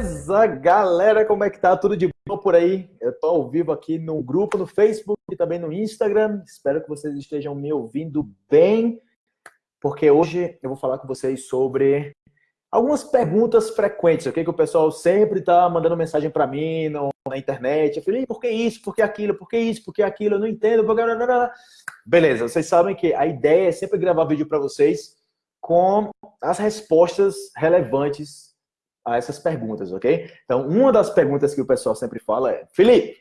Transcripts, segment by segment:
Beleza, galera, como é que tá? Tudo de bom por aí? Eu tô ao vivo aqui no grupo, no Facebook e também no Instagram. Espero que vocês estejam me ouvindo bem, porque hoje eu vou falar com vocês sobre algumas perguntas frequentes, ok? Que o pessoal sempre tá mandando mensagem para mim no, na internet. Eu falei, por que isso? Por que aquilo? Por que isso? Por que aquilo? Eu não entendo. Beleza, vocês sabem que a ideia é sempre gravar vídeo para vocês com as respostas relevantes a essas perguntas, ok? Então, uma das perguntas que o pessoal sempre fala é, Felipe,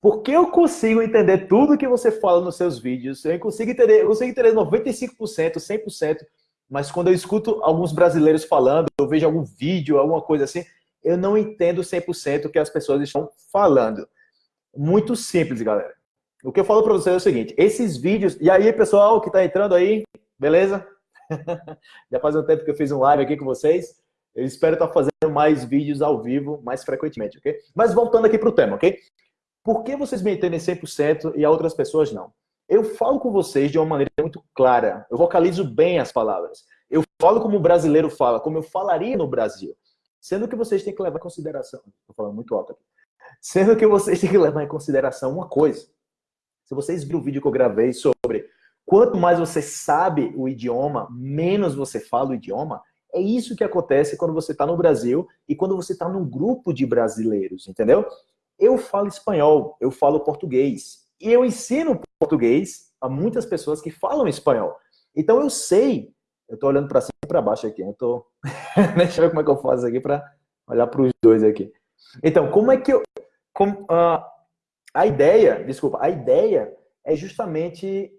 por que eu consigo entender tudo que você fala nos seus vídeos? Eu consigo entender, eu consigo entender 95%, 100%, mas quando eu escuto alguns brasileiros falando, eu vejo algum vídeo, alguma coisa assim, eu não entendo 100% o que as pessoas estão falando. Muito simples, galera. O que eu falo para vocês é o seguinte, esses vídeos... E aí, pessoal que está entrando aí, beleza? Já faz um tempo que eu fiz um live aqui com vocês. Eu espero estar fazendo mais vídeos ao vivo mais frequentemente, ok? Mas voltando aqui para o tema, ok? Por que vocês me entendem 100% e a outras pessoas não? Eu falo com vocês de uma maneira muito clara. Eu vocalizo bem as palavras. Eu falo como o brasileiro fala, como eu falaria no Brasil. Sendo que vocês têm que levar em consideração... Estou falando muito alto aqui. Sendo que vocês têm que levar em consideração uma coisa. Se vocês viram o vídeo que eu gravei sobre quanto mais você sabe o idioma, menos você fala o idioma, é isso que acontece quando você está no Brasil e quando você está num grupo de brasileiros, entendeu? Eu falo espanhol, eu falo português. E eu ensino português a muitas pessoas que falam espanhol. Então eu sei, eu estou olhando para cima e para baixo aqui, eu tô... deixa eu ver como é que eu faço aqui para olhar para os dois aqui. Então, como é que eu... Como, uh, a ideia, desculpa, a ideia é justamente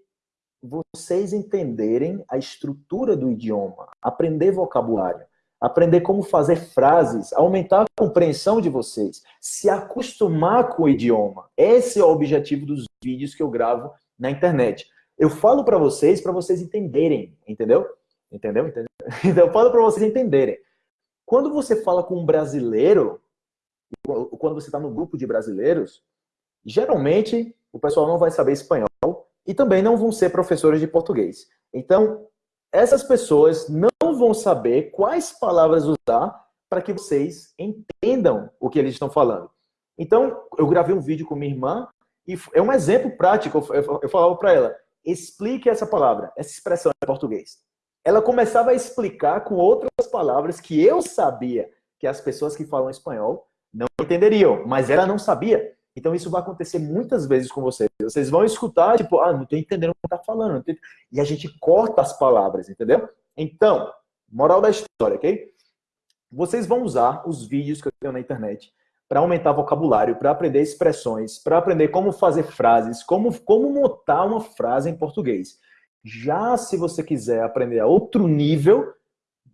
vocês entenderem a estrutura do idioma, aprender vocabulário, aprender como fazer frases, aumentar a compreensão de vocês, se acostumar com o idioma. Esse é o objetivo dos vídeos que eu gravo na internet. Eu falo para vocês, para vocês entenderem, entendeu? Entendeu? entendeu? Então, eu falo para vocês entenderem. Quando você fala com um brasileiro, quando você está no grupo de brasileiros, geralmente o pessoal não vai saber espanhol, e também não vão ser professores de português. Então, essas pessoas não vão saber quais palavras usar para que vocês entendam o que eles estão falando. Então, eu gravei um vídeo com minha irmã e é um exemplo prático. Eu falava para ela, explique essa palavra, essa expressão em português. Ela começava a explicar com outras palavras que eu sabia que as pessoas que falam espanhol não entenderiam, mas ela não sabia. Então isso vai acontecer muitas vezes com vocês. Vocês vão escutar, tipo, ah, não estou entendendo o que está falando. E a gente corta as palavras, entendeu? Então, moral da história, ok? Vocês vão usar os vídeos que eu tenho na internet para aumentar vocabulário, para aprender expressões, para aprender como fazer frases, como, como montar uma frase em português. Já se você quiser aprender a outro nível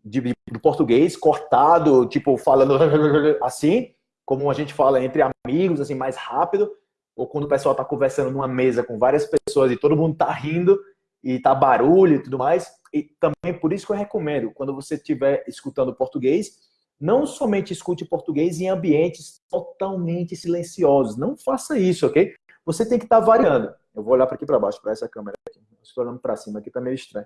de, de, de português, cortado, tipo, falando assim, como a gente fala entre amigos, assim, mais rápido, ou quando o pessoal está conversando numa mesa com várias pessoas e todo mundo está rindo e tá barulho e tudo mais. E também por isso que eu recomendo, quando você estiver escutando português, não somente escute português em ambientes totalmente silenciosos. Não faça isso, ok? Você tem que estar tá variando. Eu vou olhar para aqui para baixo, para essa câmera. Estou olhando para cima aqui, está meio estranho.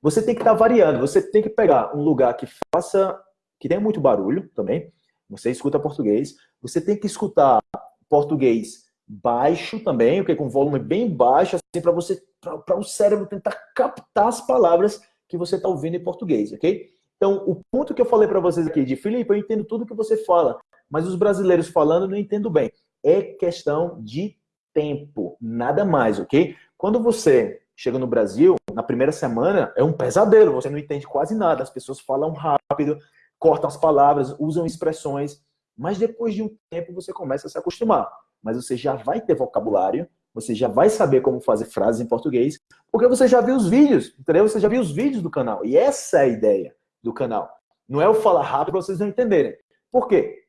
Você tem que estar tá variando. Você tem que pegar um lugar que faça, que tenha muito barulho também, você escuta português, você tem que escutar português baixo também, okay? com volume bem baixo, assim, para você, para o cérebro tentar captar as palavras que você está ouvindo em português, ok? Então, o ponto que eu falei para vocês aqui de Felipe, eu entendo tudo que você fala, mas os brasileiros falando não entendo bem. É questão de tempo, nada mais, ok? Quando você chega no Brasil, na primeira semana, é um pesadelo, você não entende quase nada, as pessoas falam rápido, cortam as palavras, usam expressões, mas depois de um tempo você começa a se acostumar. Mas você já vai ter vocabulário, você já vai saber como fazer frases em português, porque você já viu os vídeos, entendeu? Você já viu os vídeos do canal. E essa é a ideia do canal. Não é eu falar rápido para vocês não entenderem. Por quê?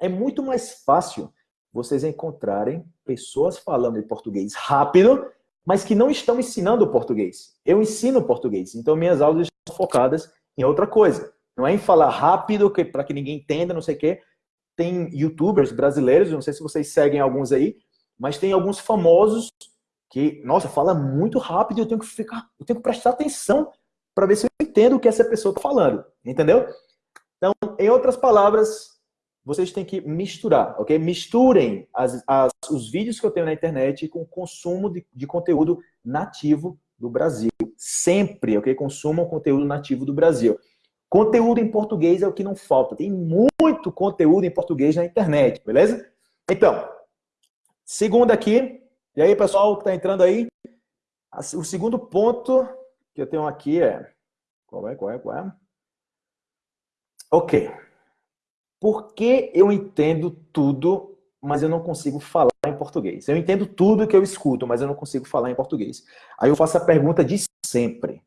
É muito mais fácil vocês encontrarem pessoas falando em português rápido, mas que não estão ensinando português. Eu ensino português, então minhas aulas estão focadas em outra coisa. Não é em falar rápido para que ninguém entenda, não sei o quê. Tem youtubers brasileiros, não sei se vocês seguem alguns aí, mas tem alguns famosos que, nossa, fala muito rápido e eu tenho que ficar, eu tenho que prestar atenção para ver se eu entendo o que essa pessoa está falando, entendeu? Então, em outras palavras, vocês têm que misturar, ok? Misturem as, as, os vídeos que eu tenho na internet com o consumo de, de conteúdo nativo do Brasil. Sempre, ok? Consumam conteúdo nativo do Brasil. Conteúdo em português é o que não falta. Tem muito conteúdo em português na internet, beleza? Então, segundo aqui. E aí, pessoal que está entrando aí? O segundo ponto que eu tenho aqui é... Qual é, qual é, qual é? Ok. Por que eu entendo tudo, mas eu não consigo falar em português? Eu entendo tudo que eu escuto, mas eu não consigo falar em português. Aí eu faço a pergunta de sempre.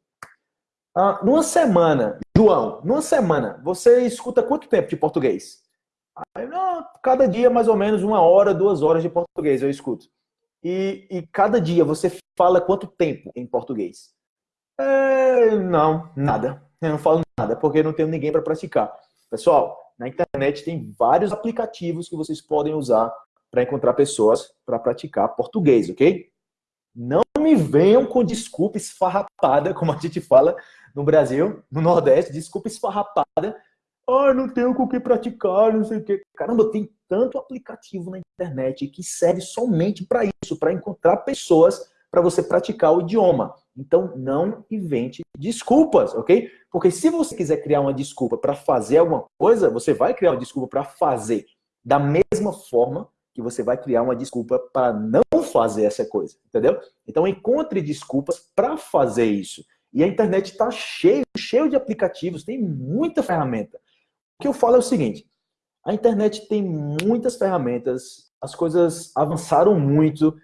Ah, numa semana, João, numa semana, você escuta quanto tempo de português? Aí, não, cada dia mais ou menos uma hora, duas horas de português eu escuto. E, e cada dia você fala quanto tempo em português? É, não, nada. Eu não falo nada, porque não tenho ninguém para praticar. Pessoal, na internet tem vários aplicativos que vocês podem usar para encontrar pessoas para praticar português, ok? Não me venham com desculpa esfarrapada, como a gente fala no Brasil, no Nordeste, desculpa esfarrapada. Ah, não tenho com o que praticar, não sei o quê. Caramba, tem tanto aplicativo na internet que serve somente para isso, para encontrar pessoas para você praticar o idioma. Então, não invente desculpas, ok? Porque se você quiser criar uma desculpa para fazer alguma coisa, você vai criar uma desculpa para fazer. Da mesma forma que você vai criar uma desculpa para não fazer essa coisa, entendeu? Então, encontre desculpas para fazer isso. E a internet está cheio, cheio de aplicativos, tem muita ferramenta. O que eu falo é o seguinte, a internet tem muitas ferramentas, as coisas avançaram muito,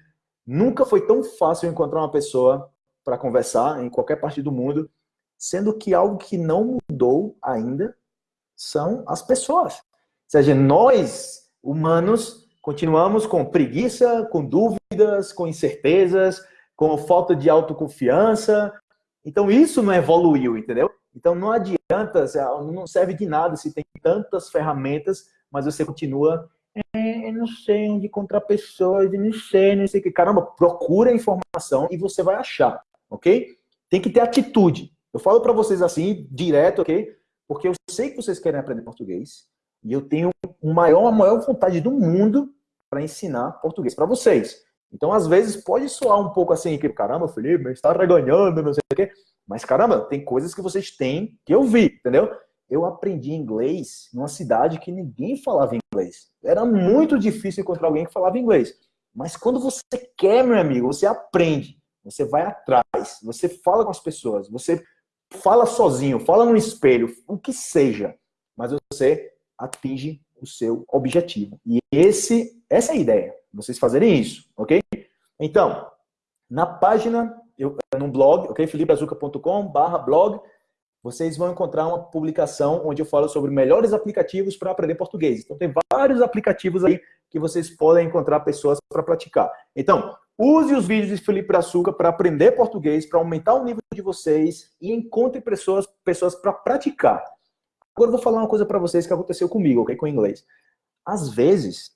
Nunca foi tão fácil encontrar uma pessoa para conversar em qualquer parte do mundo, sendo que algo que não mudou ainda são as pessoas. Ou seja, nós, humanos, continuamos com preguiça, com dúvidas, com incertezas, com falta de autoconfiança. Então isso não evoluiu, entendeu? Então não adianta, não serve de nada se tem tantas ferramentas, mas você continua é, eu não sei onde encontrar pessoas, eu não sei, não sei o que. Caramba, procura informação e você vai achar, ok? Tem que ter atitude. Eu falo para vocês assim, direto, ok? Porque eu sei que vocês querem aprender português e eu tenho a maior vontade do mundo para ensinar português para vocês. Então, às vezes, pode soar um pouco assim, que caramba, Felipe, está reganhando, não sei o quê. Mas, caramba, tem coisas que vocês têm que ouvir, entendeu? eu aprendi inglês numa cidade que ninguém falava inglês. Era muito difícil encontrar alguém que falava inglês. Mas quando você quer, meu amigo, você aprende. Você vai atrás, você fala com as pessoas, você fala sozinho, fala no espelho, o que seja. Mas você atinge o seu objetivo. E esse, essa é a ideia, vocês fazerem isso, ok? Então, na página, eu, no blog, ok? felipeazuca.com barra blog, vocês vão encontrar uma publicação onde eu falo sobre melhores aplicativos para aprender português. Então, tem vários aplicativos aí que vocês podem encontrar pessoas para praticar. Então, use os vídeos de Felipe Açúcar para aprender português, para aumentar o nível de vocês e encontre pessoas, pessoas para praticar. Agora eu vou falar uma coisa para vocês que aconteceu comigo, ok? Com o inglês. Às vezes,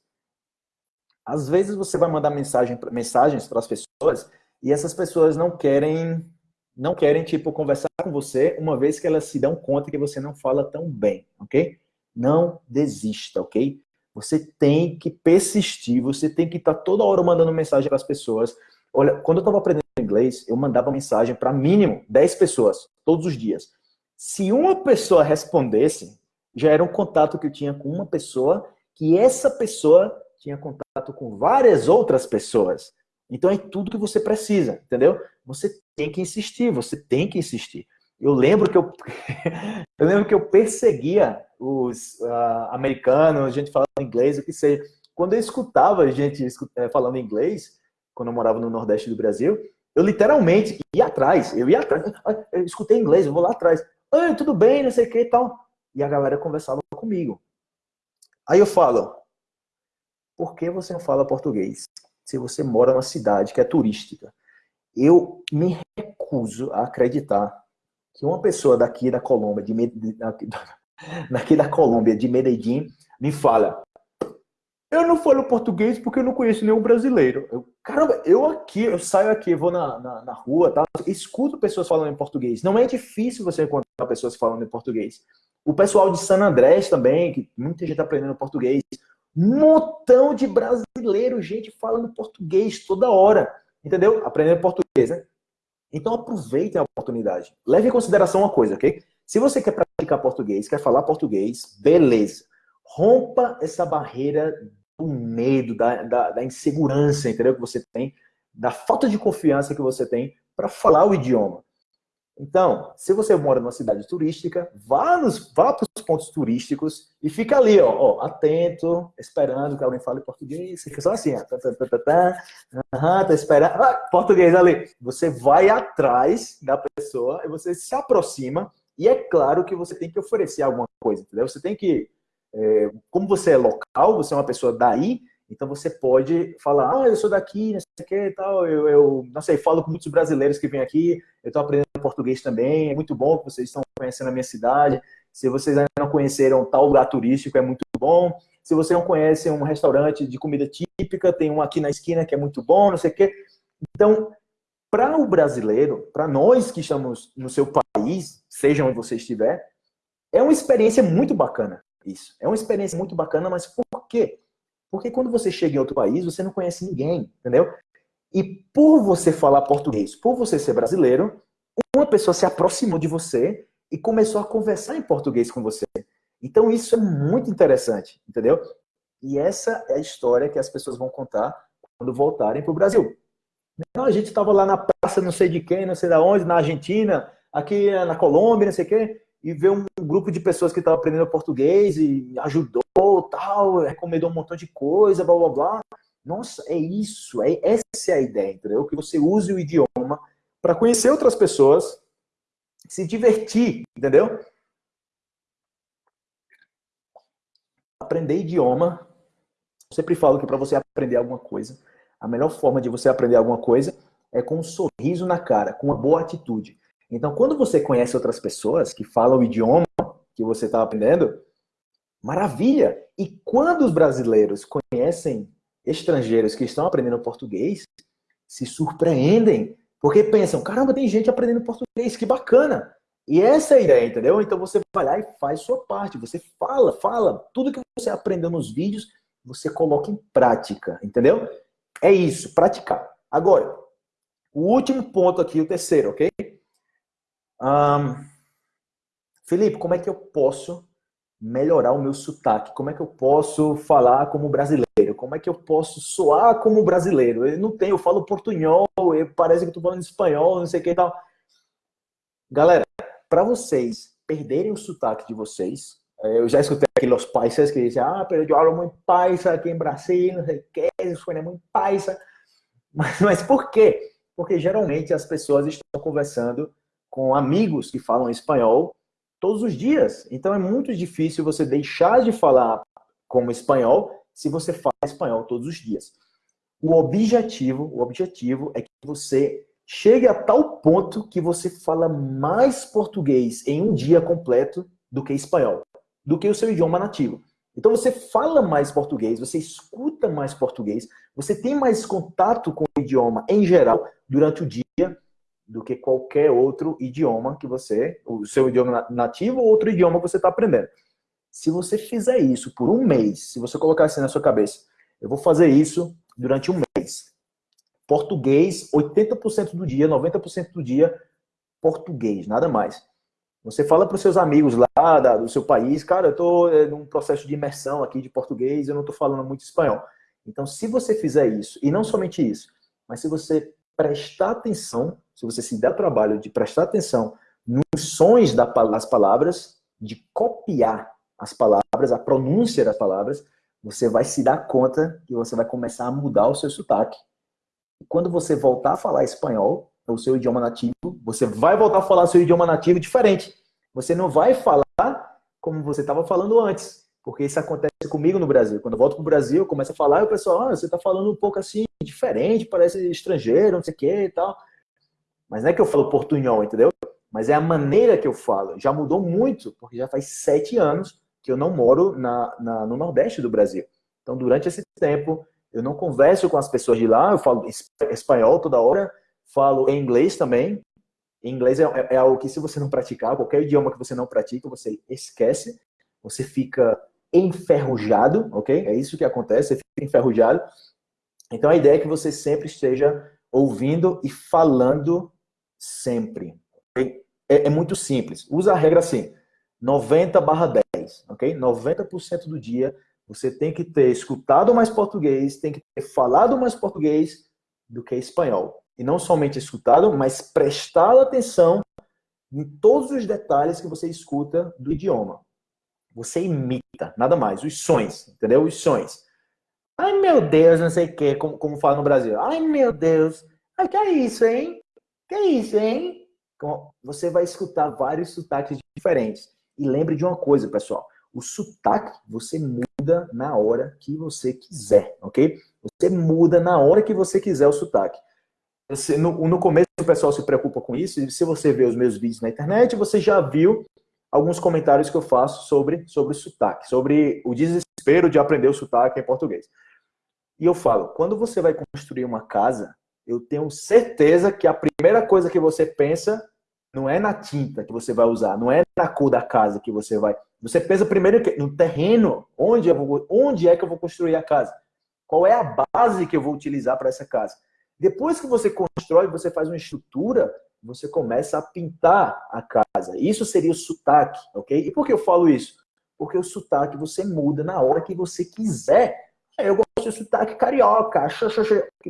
às vezes você vai mandar mensagem, mensagens para as pessoas e essas pessoas não querem não querem, tipo, conversar com você uma vez que elas se dão conta que você não fala tão bem, ok? Não desista, ok? Você tem que persistir, você tem que estar tá toda hora mandando mensagem para as pessoas. Olha, quando eu estava aprendendo inglês, eu mandava mensagem para mínimo 10 pessoas, todos os dias. Se uma pessoa respondesse, já era um contato que eu tinha com uma pessoa, que essa pessoa tinha contato com várias outras pessoas. Então é tudo que você precisa, entendeu? Você tem que insistir, você tem que insistir. Eu lembro que eu, eu lembro que eu perseguia os uh, americanos, gente falando inglês, o que seja. Quando eu escutava gente eh, falando inglês, quando eu morava no Nordeste do Brasil, eu literalmente ia atrás, eu ia atrás, eu escutei inglês, eu vou lá atrás. Oi, tudo bem, não sei o que e tal. E a galera conversava comigo. Aí eu falo, por que você não fala português? se você mora numa cidade que é turística. Eu me recuso a acreditar que uma pessoa daqui da Colômbia, de, daqui da Colômbia, de Medellín, me fala eu não falo português porque eu não conheço nenhum brasileiro. Eu, caramba, eu aqui, eu saio aqui, vou na, na, na, rua, tá? escuto pessoas falando em português. Não é difícil você encontrar pessoas falando em português. O pessoal de San Andrés também, que muita gente tá aprendendo português. Um montão de brasileiros, gente falando português toda hora. Entendeu? Aprendendo português, né? Então aproveitem a oportunidade. Leve em consideração uma coisa, ok? Se você quer praticar português, quer falar português, beleza. Rompa essa barreira do medo, da, da, da insegurança, entendeu? Que você tem, da falta de confiança que você tem para falar o idioma. Então, se você mora numa cidade turística, vá, nos, vá para os pontos turísticos e fica ali, ó, ó, atento, esperando que alguém fale português. Fica só assim, ó, tá, tá, tá, tá, uhum, tá esperando. Ah, português ali. Você vai atrás da pessoa e você se aproxima. E é claro que você tem que oferecer alguma coisa, entendeu? Você tem que, é, como você é local, você é uma pessoa daí, então você pode falar, ah, eu sou daqui, não sei o que e tal, eu, eu, não sei, falo com muitos brasileiros que vêm aqui, eu estou aprendendo português também, é muito bom que vocês estão conhecendo a minha cidade, se vocês ainda não conheceram tal lugar turístico, é muito bom, se você não conhece um restaurante de comida típica, tem um aqui na esquina que é muito bom, não sei o quê. Então, para o brasileiro, para nós que estamos no seu país, seja onde você estiver, é uma experiência muito bacana isso. É uma experiência muito bacana, mas por quê? Porque quando você chega em outro país, você não conhece ninguém, entendeu? E por você falar português, por você ser brasileiro, uma pessoa se aproximou de você e começou a conversar em português com você. Então isso é muito interessante, entendeu? E essa é a história que as pessoas vão contar quando voltarem para o Brasil. Não, a gente estava lá na praça, não sei de quem, não sei de onde, na Argentina, aqui na Colômbia, não sei o quê, e ver um grupo de pessoas que estavam aprendendo português e ajudou tal, recomendou um montão de coisa, blá blá blá. Nossa, é isso, é, essa é a ideia, entendeu? Que você use o idioma para conhecer outras pessoas, se divertir, entendeu? Aprender idioma, eu sempre falo que para você aprender alguma coisa, a melhor forma de você aprender alguma coisa é com um sorriso na cara, com uma boa atitude. Então, quando você conhece outras pessoas que falam o idioma que você está aprendendo, Maravilha! E quando os brasileiros conhecem estrangeiros que estão aprendendo português, se surpreendem, porque pensam, caramba, tem gente aprendendo português, que bacana! E essa é a ideia, entendeu? Então você vai lá e faz sua parte, você fala, fala, tudo que você aprendeu nos vídeos, você coloca em prática, entendeu? É isso, praticar. Agora, o último ponto aqui, o terceiro, ok? Um, Felipe, como é que eu posso melhorar o meu sotaque? Como é que eu posso falar como brasileiro? Como é que eu posso soar como brasileiro? Eu não tenho, eu falo portunhol, eu, parece que tô falando espanhol, não sei o que e tal. Galera, para vocês perderem o sotaque de vocês, eh, eu já escutei aqui os paisas que dizem, ah, pero eu falo muito paisa aqui em Brasil, não sei o que, suena muito paisa. Mas, mas por quê? Porque geralmente as pessoas estão conversando com amigos que falam espanhol todos os dias. Então é muito difícil você deixar de falar como espanhol se você fala espanhol todos os dias. O objetivo, o objetivo é que você chegue a tal ponto que você fala mais português em um dia completo do que espanhol, do que o seu idioma nativo. Então você fala mais português, você escuta mais português, você tem mais contato com o idioma em geral durante o dia do que qualquer outro idioma que você, o seu idioma nativo ou outro idioma que você está aprendendo. Se você fizer isso por um mês, se você colocar assim na sua cabeça, eu vou fazer isso durante um mês. Português, 80% do dia, 90% do dia, português, nada mais. Você fala para os seus amigos lá da, do seu país, cara, eu estou é, num processo de imersão aqui de português, eu não estou falando muito espanhol. Então, se você fizer isso, e não somente isso, mas se você prestar atenção, se você se der trabalho de prestar atenção nos sons das palavras, de copiar as palavras, a pronúncia das palavras, você vai se dar conta que você vai começar a mudar o seu sotaque. E quando você voltar a falar espanhol, o seu idioma nativo, você vai voltar a falar seu idioma nativo diferente. Você não vai falar como você estava falando antes. Porque isso acontece comigo no Brasil. Quando eu volto para o Brasil, eu começo a falar e o pessoal, ah, você está falando um pouco assim, diferente, parece estrangeiro, não sei o que e tal. Mas não é que eu falo portunhol, entendeu? Mas é a maneira que eu falo. Já mudou muito, porque já faz sete anos que eu não moro na, na, no Nordeste do Brasil. Então, durante esse tempo, eu não converso com as pessoas de lá, eu falo espanhol toda hora, falo inglês também, Inglês é, é, é algo que, se você não praticar, qualquer idioma que você não pratica, você esquece, você fica enferrujado, ok? É isso que acontece, você fica enferrujado. Então, a ideia é que você sempre esteja ouvindo e falando sempre. Okay? É, é, muito simples. Usa a regra assim, 90 barra 10, ok? 90% do dia você tem que ter escutado mais português, tem que ter falado mais português do que espanhol. E não somente escutado, mas prestado atenção em todos os detalhes que você escuta do idioma. Você imita, nada mais, os sons, entendeu? Os sons. Ai, meu Deus, não sei o quê, como, como fala no Brasil. Ai, meu Deus, ai, que é isso, hein? Que é isso, hein? Você vai escutar vários sotaques diferentes. E lembre de uma coisa, pessoal. O sotaque você muda na hora que você quiser, ok? Você muda na hora que você quiser o sotaque. Você, no, no começo o pessoal se preocupa com isso, e se você vê os meus vídeos na internet, você já viu alguns comentários que eu faço sobre, sobre sotaque, sobre o desespero de aprender o sotaque em português. E eu falo, quando você vai construir uma casa, eu tenho certeza que a primeira coisa que você pensa não é na tinta que você vai usar, não é na cor da casa que você vai. Você pensa primeiro no terreno, onde, vou, onde é que eu vou construir a casa? Qual é a base que eu vou utilizar para essa casa? Depois que você constrói, você faz uma estrutura, você começa a pintar a casa. Isso seria o sotaque, ok? E por que eu falo isso? Porque o sotaque você muda na hora que você quiser. Eu gosto de sotaque carioca,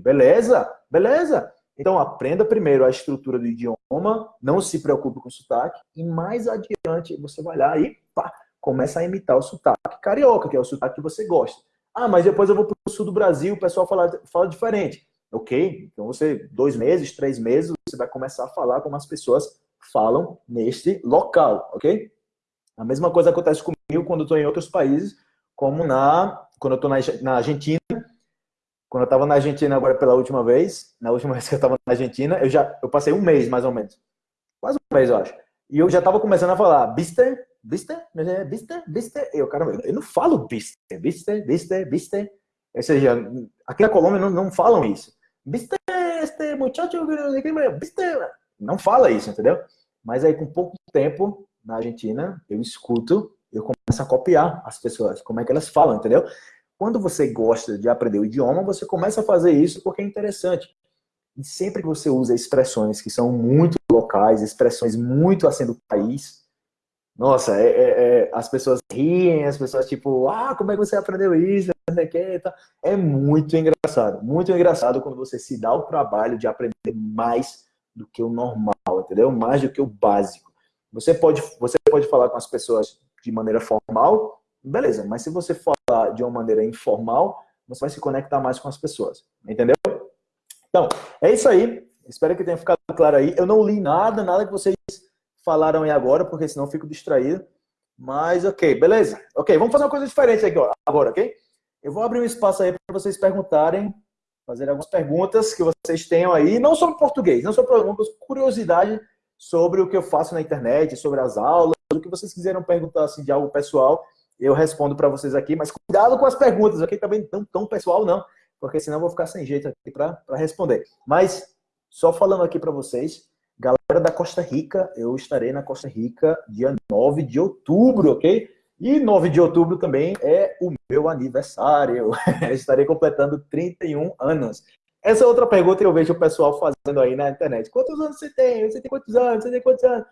beleza, beleza. Então aprenda primeiro a estrutura do idioma, não se preocupe com o sotaque, e mais adiante você vai lá e pá, começa a imitar o sotaque carioca, que é o sotaque que você gosta. Ah, mas depois eu vou para o sul do Brasil, o pessoal fala, fala diferente. Ok? Então você, dois meses, três meses, você vai começar a falar como as pessoas falam neste local, ok? A mesma coisa acontece comigo quando estou em outros países, como na quando estou na, na Argentina. Quando eu estava na Argentina agora pela última vez, na última vez que eu estava na Argentina, eu já eu passei um mês mais ou menos, quase um mês eu acho, e eu já estava começando a falar, viste, viste, viste, viste. Eu, cara, eu não falo viste, viste, viste, viste. Ou seja, aqui na Colômbia não, não falam isso viste este muchacho. Não fala isso, entendeu? Mas aí com pouco tempo na Argentina, eu escuto, eu começo a copiar as pessoas, como é que elas falam, entendeu? Quando você gosta de aprender o idioma, você começa a fazer isso porque é interessante. E sempre que você usa expressões que são muito locais, expressões muito assim do país, nossa, é, é, é, as pessoas riem, as pessoas tipo, ah, como é que você aprendeu isso? É muito engraçado, muito engraçado quando você se dá o trabalho de aprender mais do que o normal, entendeu? Mais do que o básico. Você pode, você pode falar com as pessoas de maneira formal, beleza, mas se você falar de uma maneira informal, você vai se conectar mais com as pessoas, entendeu? Então, é isso aí. Espero que tenha ficado claro aí. Eu não li nada, nada que vocês falaram aí agora, porque senão fico distraído. Mas, ok, beleza. Ok, vamos fazer uma coisa diferente aqui agora, ok? Eu vou abrir um espaço aí para vocês perguntarem, fazer algumas perguntas que vocês tenham aí, não sobre português, não sobre perguntas, curiosidade sobre o que eu faço na internet, sobre as aulas, o que vocês quiserem perguntar assim, de algo pessoal, eu respondo para vocês aqui, mas cuidado com as perguntas, ok? Também não tão pessoal não, porque senão eu vou ficar sem jeito aqui para responder. Mas, só falando aqui para vocês, galera da Costa Rica, eu estarei na Costa Rica dia 9 de outubro, ok? E 9 de outubro também é o meu aniversário. Estarei completando 31 anos. Essa é outra pergunta que eu vejo o pessoal fazendo aí na internet. Quantos anos você tem? Você tem quantos anos? Você tem quantos anos?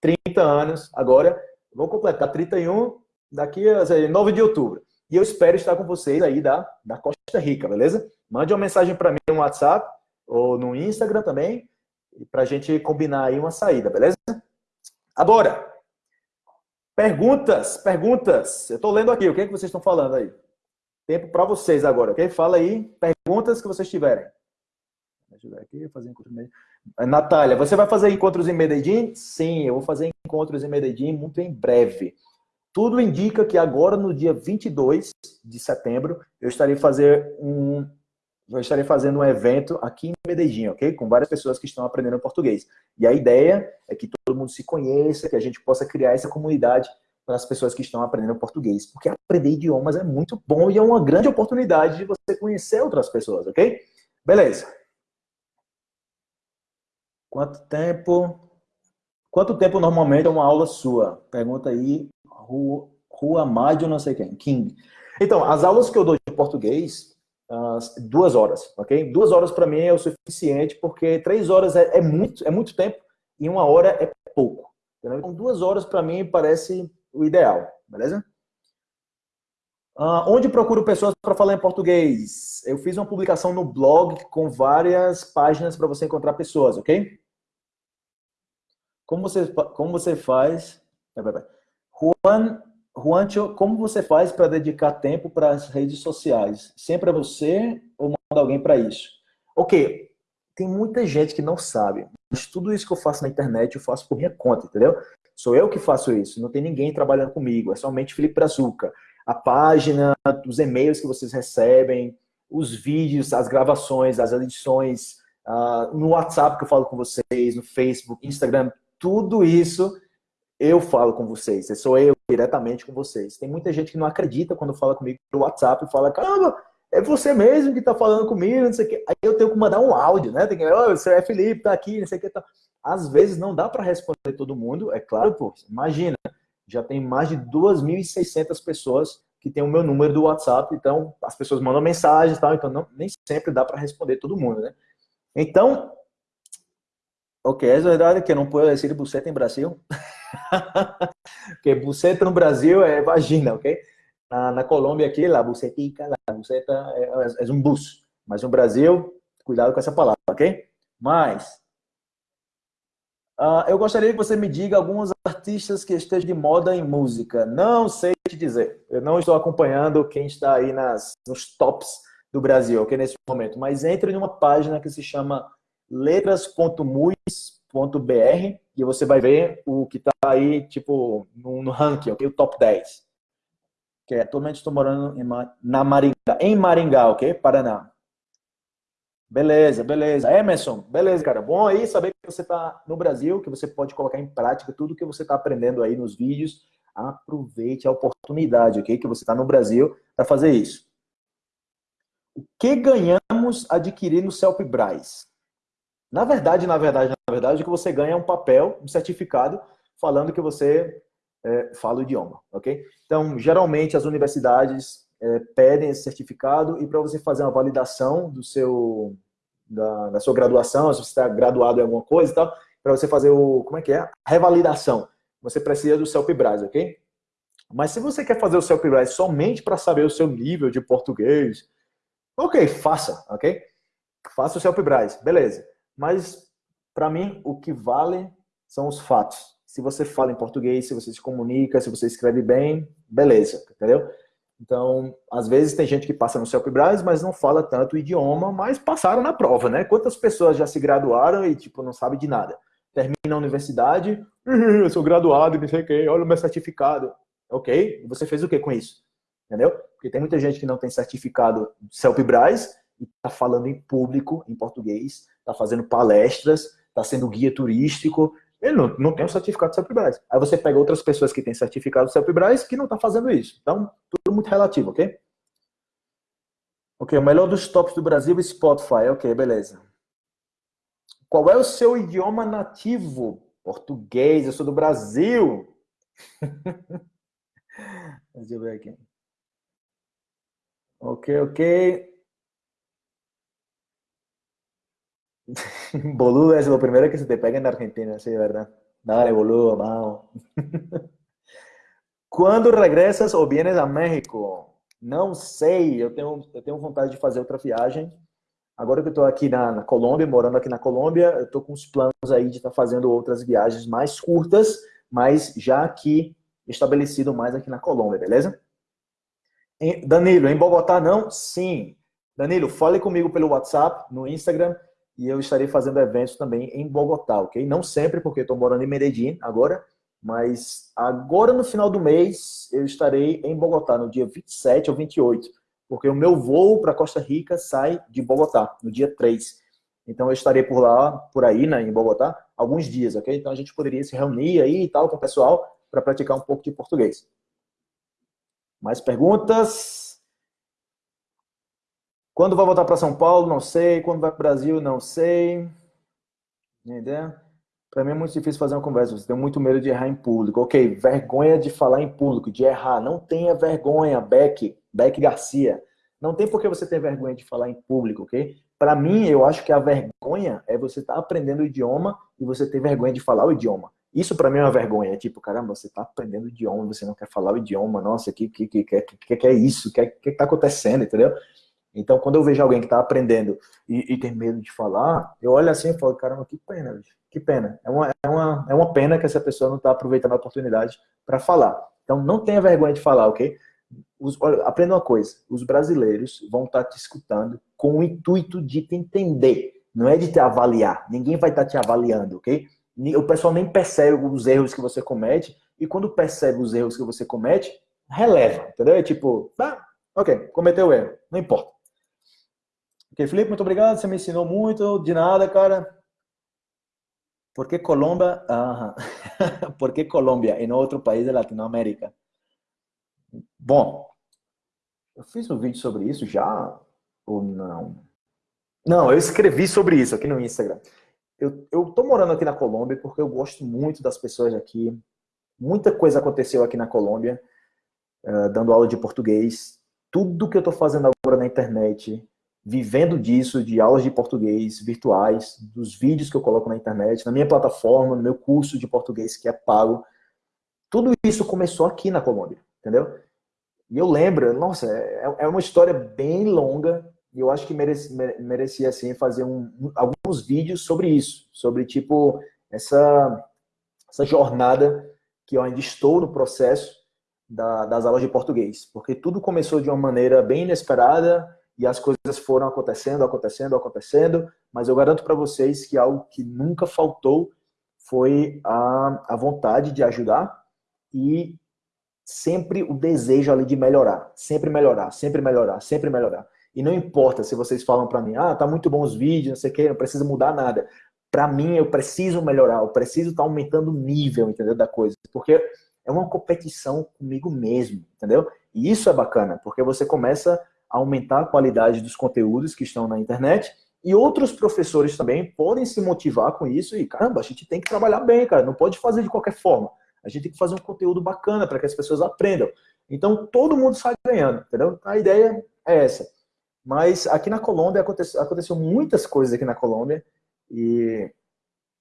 30 anos. Agora, vou completar 31 daqui a 9 de outubro. E eu espero estar com vocês aí da, da Costa Rica, beleza? Mande uma mensagem para mim no WhatsApp ou no Instagram também, para a gente combinar aí uma saída, beleza? Agora, Perguntas, perguntas. Eu estou lendo aqui, o que, é que vocês estão falando aí? Tempo para vocês agora, ok? Fala aí, perguntas que vocês tiverem. Deixa aqui, fazer encontros em Natália, você vai fazer encontros em Medellín? Sim, eu vou fazer encontros em Medellín muito em breve. Tudo indica que agora, no dia 22 de setembro, eu estarei fazer um, eu estarei fazendo um evento aqui em Medellín, ok? Com várias pessoas que estão aprendendo português. E a ideia é que todo mundo se conheça, que a gente possa criar essa comunidade para as pessoas que estão aprendendo português. Porque aprender idiomas é muito bom e é uma grande oportunidade de você conhecer outras pessoas, ok? Beleza. Quanto tempo Quanto tempo normalmente é uma aula sua? Pergunta aí, Rua Mádio, não sei quem, King. Então, as aulas que eu dou de português, uh, duas horas, ok? Duas horas para mim é o suficiente, porque três horas é, é, muito, é muito tempo e uma hora é pouco. Entendeu? Então, duas horas para mim parece o ideal, beleza? Uh, onde procuro pessoas para falar em português? Eu fiz uma publicação no blog com várias páginas para você encontrar pessoas, ok? Como você, como você faz... Juan, Juancho, como você faz para dedicar tempo para as redes sociais? Sempre é você ou manda alguém para isso? Ok, tem muita gente que não sabe, mas tudo isso que eu faço na internet eu faço por minha conta, entendeu? Sou eu que faço isso, não tem ninguém trabalhando comigo, é somente Felipe Brazuca. A página, os e-mails que vocês recebem, os vídeos, as gravações, as edições, uh, no WhatsApp que eu falo com vocês, no Facebook, Instagram, tudo isso eu falo com vocês, sou eu diretamente com vocês. Tem muita gente que não acredita quando fala comigo no WhatsApp e fala, caramba, é você mesmo que está falando comigo, não sei o quê. Aí eu tenho que mandar um áudio, né? Tem que, oh, você é Felipe, tá aqui, não sei o que. Tá. Às vezes não dá para responder todo mundo, é claro, pô, imagina, já tem mais de 2.600 pessoas que tem o meu número do WhatsApp, então as pessoas mandam mensagens e tal, então não, nem sempre dá para responder todo mundo, né? Então, Ok, é verdade que não posso dizer buceta em Brasil. porque buceta no Brasil é vagina, ok? Na, na Colômbia aqui, la bucetica, la buceta é, é, é um bus. Mas no Brasil, cuidado com essa palavra, ok? Mas, uh, eu gostaria que você me diga alguns artistas que estejam de moda em música. Não sei te dizer. Eu não estou acompanhando quem está aí nas, nos tops do Brasil, ok? Nesse momento. Mas entre numa página que se chama letras.muis.br e você vai ver o que está aí, tipo, no, no ranking? O top 10. Que é, atualmente estou morando em, na Maringá, em Maringá, ok? Paraná. Beleza, beleza. Emerson, beleza, cara. Bom aí saber que você está no Brasil, que você pode colocar em prática tudo que você está aprendendo aí nos vídeos. Aproveite a oportunidade, ok? Que você está no Brasil para fazer isso. O que ganhamos adquirindo o Braz? Na verdade, na verdade, na verdade, o que você ganha é um papel, um certificado, falando que você é, fala o idioma, ok? Então, geralmente, as universidades é, pedem esse certificado e para você fazer uma validação do seu, da, da sua graduação, se você está graduado em alguma coisa e tal, para você fazer o, como é que é? Revalidação. Você precisa do CELPIBRAS, ok? Mas se você quer fazer o CELPIBRAS somente para saber o seu nível de português, ok, faça, ok? Faça o CELPIBRAS, beleza. Mas, para mim, o que vale são os fatos. Se você fala em português, se você se comunica, se você escreve bem, beleza, entendeu? Então, às vezes tem gente que passa no CELPIBRAS, mas não fala tanto o idioma, mas passaram na prova, né? Quantas pessoas já se graduaram e, tipo, não sabe de nada? Termina a universidade, eu sou graduado, não sei o quê, olha o meu certificado. Ok, você fez o que com isso? Entendeu? Porque tem muita gente que não tem certificado CELPIBRAS e está falando em público, em português, está fazendo palestras, está sendo guia turístico, ele não, não tem o certificado do CELPIBRAS. Aí você pega outras pessoas que têm certificado do CELPIBRAS que não estão tá fazendo isso. Então, tudo muito relativo, ok? Ok, o melhor dos tops do Brasil, Spotify. Ok, beleza. Qual é o seu idioma nativo? Português, eu sou do Brasil. Deixa eu ver aqui. Ok, ok. Boludo es lo primero que se te pega en Argentina, sí, ¿verdad? Dale, boludo, vamos. Quando regressas ou vienes a México? Não sei, eu tenho, eu tenho vontade de fazer outra viagem. Agora que eu estou aqui na, na, Colômbia, morando aqui na Colômbia, eu estou com os planos aí de estar tá fazendo outras viagens mais curtas, mas já aqui estabelecido mais aqui na Colômbia, beleza? Danilo, em Bogotá não? Sim. Danilo, fale comigo pelo WhatsApp, no Instagram, e eu estarei fazendo eventos também em Bogotá, ok? Não sempre, porque estou morando em Medellín agora, mas agora no final do mês eu estarei em Bogotá, no dia 27 ou 28, porque o meu voo para Costa Rica sai de Bogotá, no dia 3. Então eu estarei por lá, por aí, né, em Bogotá, alguns dias, ok? Então a gente poderia se reunir aí e tal com o pessoal para praticar um pouco de português. Mais perguntas? Quando vai voltar para São Paulo, não sei. Quando vai para o Brasil, não sei. Entendeu? Para mim é muito difícil fazer uma conversa. Você tem muito medo de errar em público. Ok, vergonha de falar em público, de errar. Não tenha vergonha, Beck, Beck Garcia. Não tem por que você ter vergonha de falar em público, ok? Para mim, eu acho que a vergonha é você estar tá aprendendo o idioma e você ter vergonha de falar o idioma. Isso para mim é uma vergonha. É tipo, caramba, você está aprendendo o idioma, você não quer falar o idioma. Nossa, o que, que, que, que, que, é isso? O que, que, que tá acontecendo, entendeu? Então, quando eu vejo alguém que está aprendendo e, e, tem medo de falar, eu olho assim e falo, caramba, que pena, bicho. que pena. É uma, é, uma, é uma pena que essa pessoa não está aproveitando a oportunidade para falar. Então, não tenha vergonha de falar, ok? Os, olha, aprenda uma coisa, os brasileiros vão estar tá te escutando com o intuito de te entender, não é de te avaliar. Ninguém vai estar tá te avaliando, ok? O pessoal nem percebe os erros que você comete, e quando percebe os erros que você comete, releva, entendeu? É tipo, ah, ok, cometeu erro, não importa. Ok, Felipe, muito obrigado, você me ensinou muito, de nada, cara. Por que Colômbia? Por que Colômbia e outro país da Latinoamérica? Bom, eu fiz um vídeo sobre isso já ou não? Não, eu escrevi sobre isso aqui no Instagram. Eu, eu tô morando aqui na Colômbia porque eu gosto muito das pessoas aqui. Muita coisa aconteceu aqui na Colômbia, uh, dando aula de português. Tudo que eu tô fazendo agora na internet, vivendo disso, de aulas de português virtuais, dos vídeos que eu coloco na internet, na minha plataforma, no meu curso de português que é pago. Tudo isso começou aqui na Colômbia, entendeu? E eu lembro, nossa, é, é uma história bem longa e eu acho que merecia, merecia assim, fazer um, alguns vídeos sobre isso, sobre tipo essa, essa jornada que eu ainda estou no processo da, das aulas de português, porque tudo começou de uma maneira bem inesperada, e as coisas foram acontecendo, acontecendo, acontecendo, mas eu garanto para vocês que algo que nunca faltou foi a, a vontade de ajudar e sempre o desejo ali de melhorar, sempre melhorar, sempre melhorar, sempre melhorar. E não importa se vocês falam para mim, ah, tá muito bom os vídeos, não sei o que, não precisa mudar nada. Para mim, eu preciso melhorar, eu preciso estar tá aumentando o nível, entendeu, da coisa, porque é uma competição comigo mesmo, entendeu? E isso é bacana, porque você começa aumentar a qualidade dos conteúdos que estão na internet e outros professores também podem se motivar com isso e, caramba, a gente tem que trabalhar bem, cara, não pode fazer de qualquer forma. A gente tem que fazer um conteúdo bacana para que as pessoas aprendam. Então, todo mundo sai ganhando, entendeu? A ideia é essa. Mas aqui na Colômbia aconteceu, aconteceu muitas coisas aqui na Colômbia e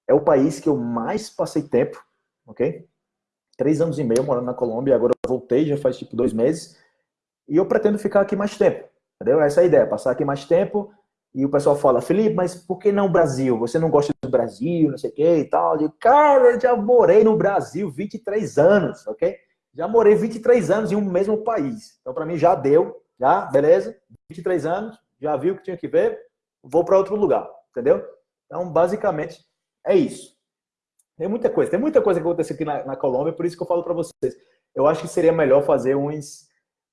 é o país que eu mais passei tempo, ok? Três anos e meio morando na Colômbia, agora voltei, já faz tipo dois meses. E eu pretendo ficar aqui mais tempo, entendeu? Essa é a ideia, passar aqui mais tempo. E o pessoal fala, Felipe, mas por que não Brasil? Você não gosta do Brasil, não sei o que e tal. Eu digo, cara, eu já morei no Brasil 23 anos, ok? Já morei 23 anos em um mesmo país. Então, para mim, já deu, já, beleza? 23 anos, já viu o que tinha que ver, vou para outro lugar, entendeu? Então, basicamente, é isso. Tem muita coisa, tem muita coisa que aconteceu aqui na, na Colômbia, por isso que eu falo para vocês. Eu acho que seria melhor fazer uns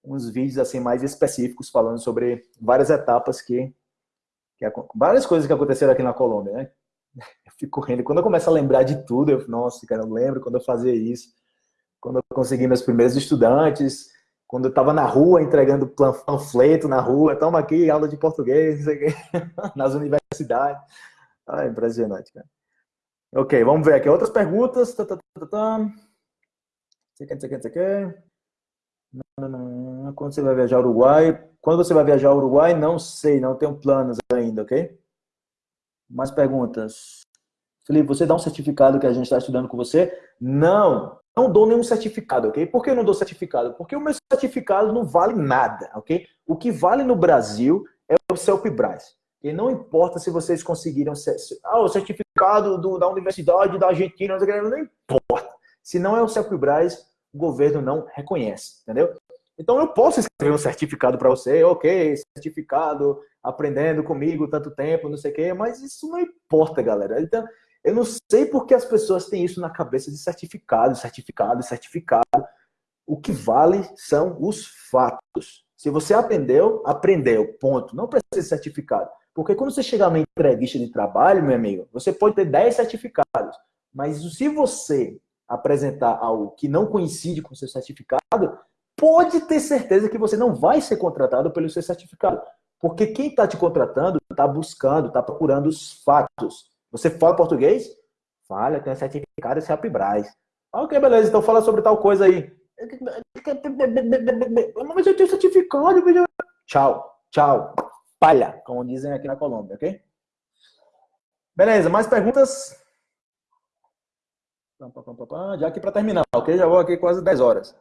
uns vídeos assim mais específicos falando sobre várias etapas que, que várias coisas que aconteceram aqui na Colômbia, né? Eu fico correndo. Quando eu começo a lembrar de tudo, eu, nossa, cara, eu lembro quando eu fazia isso, quando eu consegui meus primeiros estudantes, quando eu estava na rua entregando panfleto na rua, toma aqui aula de português, nas universidades. Ah, impressionante, cara. Ok, vamos ver aqui outras perguntas. Tá, tá, tá, tá. Quando você vai viajar ao Uruguai? Quando você vai viajar ao Uruguai? Não sei, não tenho planos ainda, ok? Mais perguntas? Felipe, você dá um certificado que a gente está estudando com você? Não, não dou nenhum certificado, ok? Por que eu não dou certificado? Porque o meu certificado não vale nada, ok? O que vale no Brasil é o CELPBRAS. E não importa se vocês conseguiram ah, o certificado do, da Universidade da Argentina, não importa. Se não é o CELPBRAS, o governo não reconhece, entendeu? Então eu posso escrever um certificado para você, ok, certificado, aprendendo comigo tanto tempo, não sei o quê, mas isso não importa, galera. Então, eu não sei por que as pessoas têm isso na cabeça de certificado, certificado, certificado. O que vale são os fatos. Se você aprendeu, aprendeu, ponto. Não precisa de certificado. Porque quando você chegar na entrevista de trabalho, meu amigo, você pode ter 10 certificados. Mas se você apresentar algo que não coincide com o seu certificado, pode ter certeza que você não vai ser contratado pelo seu certificado. Porque quem está te contratando está buscando, está procurando os fatos. Você fala português? Falha, tem certificado esse Apibraz. Ok, beleza, então fala sobre tal coisa aí. Mas eu tenho certificado. Tchau, tchau. Palha, como dizem aqui na Colômbia, ok? Beleza, mais perguntas? Já aqui para terminar, ok? Já vou aqui quase 10 horas.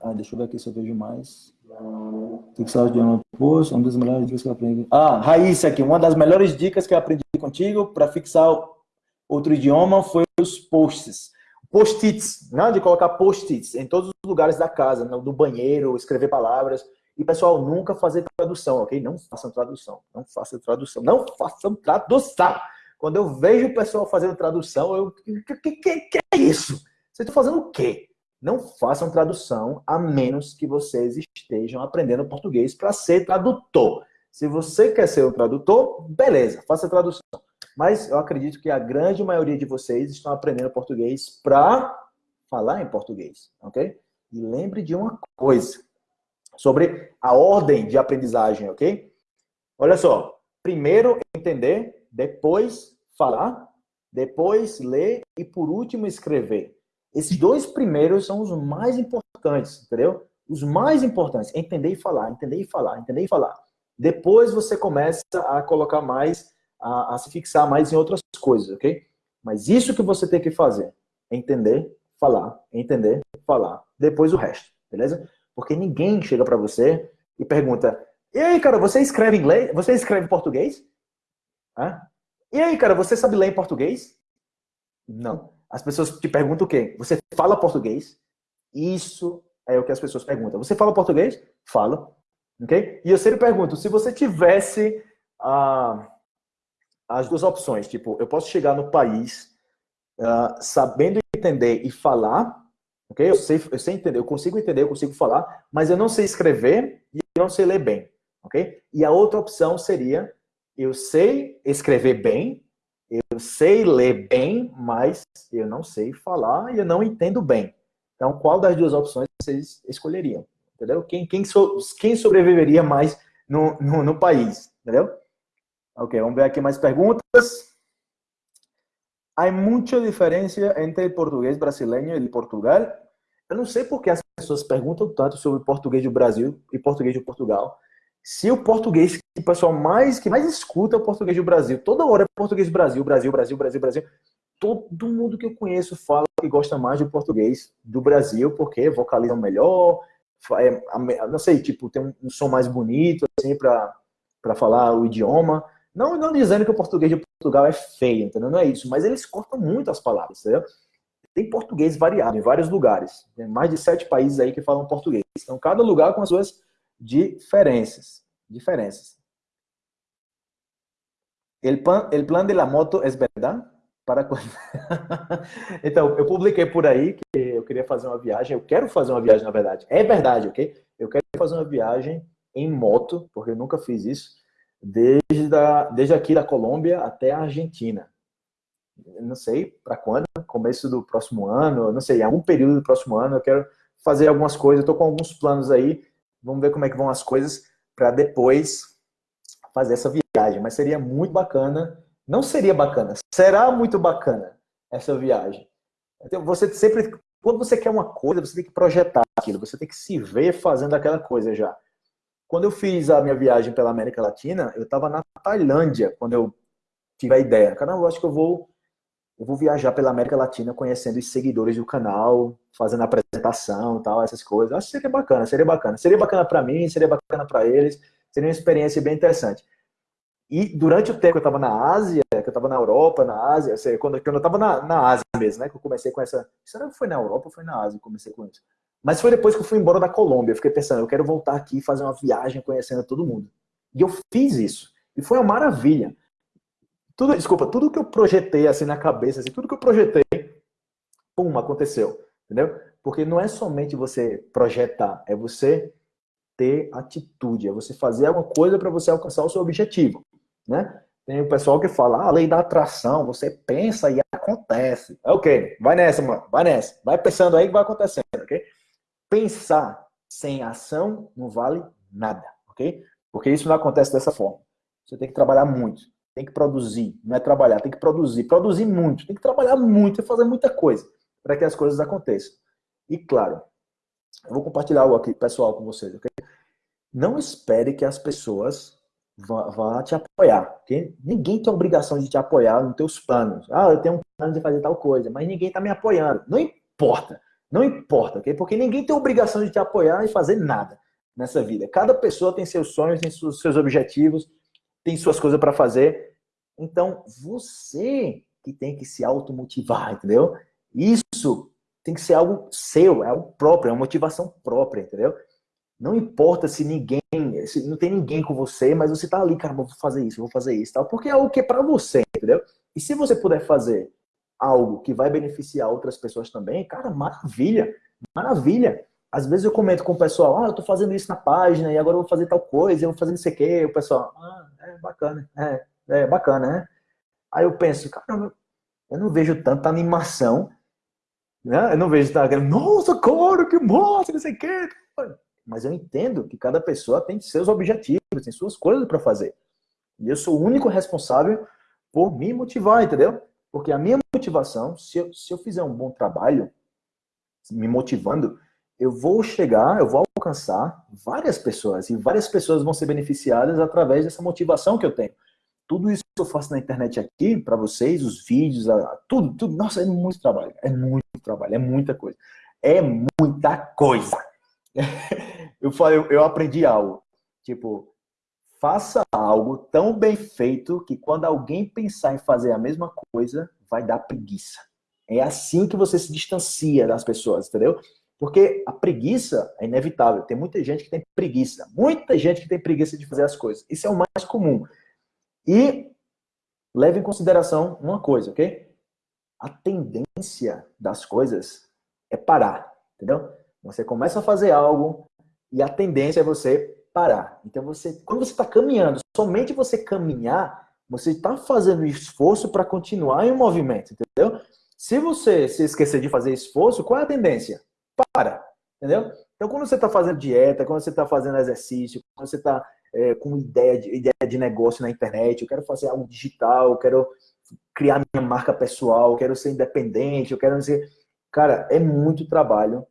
Ah, deixa eu ver aqui se eu vejo mais. Fixar o idioma post, uma das melhores dicas que eu aprendi. Ah, Raíssa aqui, uma das melhores dicas que eu aprendi contigo para fixar outro idioma foi os posts. Post-its, né? de colocar post-its em todos os lugares da casa, no banheiro, escrever palavras. E, pessoal, nunca fazer tradução, ok? Não façam tradução. Não façam tradução. Não façam tradução. Quando eu vejo o pessoal fazendo tradução, eu... Que, que, que é isso? Vocês estão fazendo o quê? Não façam tradução, a menos que vocês estejam aprendendo português para ser tradutor. Se você quer ser um tradutor, beleza, faça tradução. Mas eu acredito que a grande maioria de vocês estão aprendendo português para falar em português, ok? E lembre de uma coisa sobre a ordem de aprendizagem, ok? Olha só, primeiro entender, depois falar, depois ler e por último escrever. Esses dois primeiros são os mais importantes, entendeu? Os mais importantes, entender e falar, entender e falar, entender e falar. Depois você começa a colocar mais, a, a se fixar mais em outras coisas, ok? Mas isso que você tem que fazer, entender, falar, entender, falar. Depois o resto, beleza? Porque ninguém chega para você e pergunta: E aí, cara, você escreve inglês? Você escreve português? Hã? E aí, cara, você sabe ler em português? Não. As pessoas te perguntam o quê? Você fala português? Isso é o que as pessoas perguntam. Você fala português? Falo. Ok? E eu sempre pergunto, se você tivesse ah, as duas opções, tipo, eu posso chegar no país ah, sabendo entender e falar, Ok? Eu sei, eu sei entender, eu consigo entender, eu consigo falar, mas eu não sei escrever e eu não sei ler bem. Ok? E a outra opção seria, eu sei escrever bem, eu sei ler bem, mas eu não sei falar e eu não entendo bem. Então, qual das duas opções vocês escolheriam? Entendeu? Quem, quem, so, quem sobreviveria mais no, no, no país? Entendeu? Ok, vamos ver aqui mais perguntas. Há muita diferença entre o português brasileiro e Portugal? Eu não sei porque as pessoas perguntam tanto sobre português do Brasil e português de Portugal. Se o português que o pessoal mais que mais escuta é o português do Brasil, toda hora é português do Brasil, Brasil, Brasil, Brasil, Brasil. Todo mundo que eu conheço fala que gosta mais do português do Brasil porque vocalizam melhor, é, não sei, tipo, tem um som mais bonito assim para falar o idioma. Não, não dizendo que o português de Portugal é feio, entendeu? Não é isso, mas eles cortam muito as palavras, entendeu? Tem português variado em vários lugares. Tem mais de sete países aí que falam português. Então, cada lugar com as suas diferenças. Diferenças. El plan, el plan de la moto es verdad? Para então, eu publiquei por aí que eu queria fazer uma viagem. Eu quero fazer uma viagem, na verdade. É verdade, ok? Eu quero fazer uma viagem em moto, porque eu nunca fiz isso, desde, desde aqui da Colômbia até a Argentina não sei para quando, começo do próximo ano, não sei, em algum período do próximo ano, eu quero fazer algumas coisas, tô com alguns planos aí, vamos ver como é que vão as coisas para depois fazer essa viagem, mas seria muito bacana, não seria bacana, será muito bacana essa viagem. Então, você sempre, quando você quer uma coisa, você tem que projetar aquilo, você tem que se ver fazendo aquela coisa já. Quando eu fiz a minha viagem pela América Latina, eu estava na Tailândia, quando eu tive a ideia. Caramba, eu acho que eu vou eu vou viajar pela América Latina conhecendo os seguidores do canal, fazendo apresentação tal, essas coisas. Acho que seria bacana, seria bacana. Seria bacana para mim, seria bacana para eles, seria uma experiência bem interessante. E durante o tempo que eu estava na Ásia, que eu estava na Europa, na Ásia, quando, quando eu estava na, na Ásia mesmo, né, que eu comecei com essa... Será que foi na Europa ou foi na Ásia que eu comecei com isso? Mas foi depois que eu fui embora da Colômbia. Eu fiquei pensando, eu quero voltar aqui e fazer uma viagem conhecendo todo mundo. E eu fiz isso. E foi uma maravilha. Tudo, desculpa, tudo que eu projetei assim na cabeça, assim, tudo que eu projetei, pum, aconteceu. Entendeu? Porque não é somente você projetar, é você ter atitude, é você fazer alguma coisa para você alcançar o seu objetivo, né? Tem o pessoal que fala, ah, a lei da atração, você pensa e acontece. É ok, vai nessa, mano, vai nessa. Vai pensando aí que vai acontecendo, ok? Pensar sem ação não vale nada, ok? Porque isso não acontece dessa forma. você tem que trabalhar muito. Tem que produzir, não é trabalhar, tem que produzir. Produzir muito, tem que trabalhar muito e fazer muita coisa para que as coisas aconteçam. E claro, eu vou compartilhar algo aqui, pessoal, com vocês, ok? Não espere que as pessoas vão te apoiar, ok? Ninguém tem obrigação de te apoiar nos teus planos. Ah, eu tenho um plano de fazer tal coisa, mas ninguém está me apoiando. Não importa, não importa, ok? Porque ninguém tem obrigação de te apoiar e fazer nada nessa vida. Cada pessoa tem seus sonhos, tem seus objetivos, tem suas coisas para fazer. Então, você que tem que se automotivar, entendeu? Isso tem que ser algo seu, é algo próprio, é uma motivação própria, entendeu? Não importa se ninguém, se não tem ninguém com você, mas você tá ali, cara, vou fazer isso, vou fazer isso, tal, porque é algo que é para você, entendeu? E se você puder fazer algo que vai beneficiar outras pessoas também, cara, maravilha, maravilha. Às vezes eu comento com o pessoal, ah, eu tô fazendo isso na página e agora eu vou fazer tal coisa, eu vou fazer não sei o quê. O pessoal, ah, é bacana, é, é bacana, né? Aí eu penso, cara, eu não vejo tanta animação, né? Eu não vejo, tá, nossa, cara, que massa, não sei o quê. Mas eu entendo que cada pessoa tem seus objetivos, tem suas coisas para fazer. E eu sou o único responsável por me motivar, entendeu? Porque a minha motivação, se eu, se eu fizer um bom trabalho, me motivando, eu vou chegar, eu vou alcançar várias pessoas e várias pessoas vão ser beneficiadas através dessa motivação que eu tenho. Tudo isso que eu faço na internet aqui para vocês, os vídeos, tudo, tudo, nossa, é muito trabalho, é muito trabalho, é muita coisa. É muita coisa. Eu falei, eu aprendi algo, tipo, faça algo tão bem feito que quando alguém pensar em fazer a mesma coisa, vai dar preguiça. É assim que você se distancia das pessoas, entendeu? Porque a preguiça é inevitável. Tem muita gente que tem preguiça. Muita gente que tem preguiça de fazer as coisas. Isso é o mais comum. E leve em consideração uma coisa, ok? A tendência das coisas é parar, entendeu? Você começa a fazer algo e a tendência é você parar. Então, você, quando você está caminhando, somente você caminhar, você está fazendo esforço para continuar em movimento, entendeu? Se você se esquecer de fazer esforço, qual é a tendência? para, entendeu? Então, quando você está fazendo dieta, quando você está fazendo exercício, quando você está é, com ideia de, ideia de negócio na internet, eu quero fazer algo digital, eu quero criar minha marca pessoal, eu quero ser independente, eu quero dizer... Cara, é muito trabalho,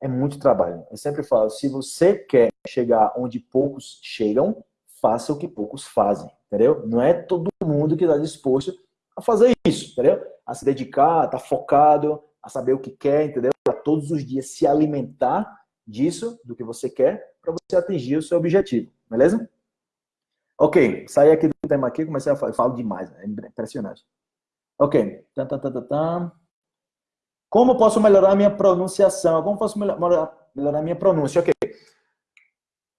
é muito trabalho. Eu sempre falo, se você quer chegar onde poucos chegam, faça o que poucos fazem, entendeu? Não é todo mundo que está disposto a fazer isso, entendeu? A se dedicar, a estar tá focado, a saber o que quer, entendeu? todos os dias se alimentar disso, do que você quer, para você atingir o seu objetivo, beleza? Ok, saí aqui do tema aqui, comecei a falar, falo demais, é impressionante. Ok, tá, tá, tá, tá, tá. Como posso melhorar a minha pronunciação? Como posso melhorar, a minha pronúncia? Ok.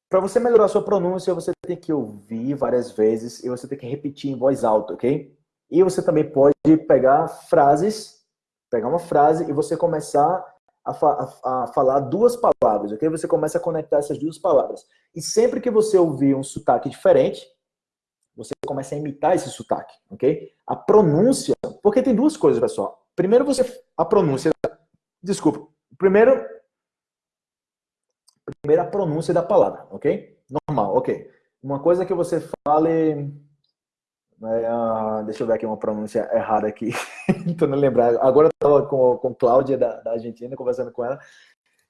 Para você melhorar a sua pronúncia, você tem que ouvir várias vezes e você tem que repetir em voz alta, ok? E você também pode pegar frases, pegar uma frase e você começar a, fa a, falar duas palavras, ok? Você começa a conectar essas duas palavras. E sempre que você ouvir um sotaque diferente, você começa a imitar esse sotaque, ok? A pronúncia, porque tem duas coisas, pessoal. Primeiro você, a pronúncia, desculpa. Primeiro, primeiro a pronúncia da palavra, ok? Normal, ok. Uma coisa que você fale Uh, deixa eu ver aqui uma pronúncia errada aqui. Tentando lembrar. Agora eu estava com, com Cláudia da, da Argentina, conversando com ela.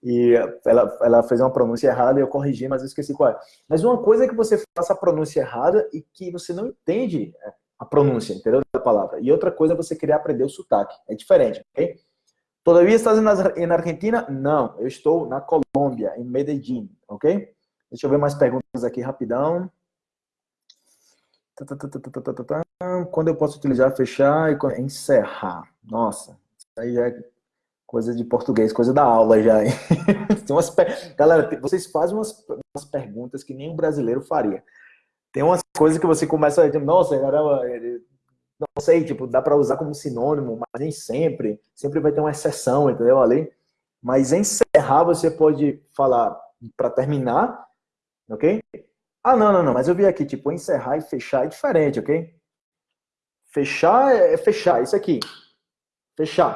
E ela, ela fez uma pronúncia errada e eu corrigi, mas eu esqueci qual é. Mas uma coisa é que você faça a pronúncia errada e que você não entende é, a pronúncia, entendeu? Da palavra. E outra coisa é você querer aprender o sotaque. É diferente, ok? Todavia estás na Argentina? Não, eu estou na Colômbia, em Medellín, ok? Deixa eu ver mais perguntas aqui rapidão. Quando eu posso utilizar fechar e encerrar? Nossa, isso aí já é coisa de português, coisa da aula já. Tem galera, vocês fazem umas, umas perguntas que nem um brasileiro faria. Tem umas coisas que você começa a dizer, nossa, caramba, não sei, tipo, dá para usar como sinônimo, mas nem sempre. Sempre vai ter uma exceção, entendeu? Ali. Mas encerrar você pode falar para terminar, ok? Ah, não, não, não, mas eu vi aqui, tipo, encerrar e fechar é diferente, ok? Fechar é fechar, isso aqui. Fechar.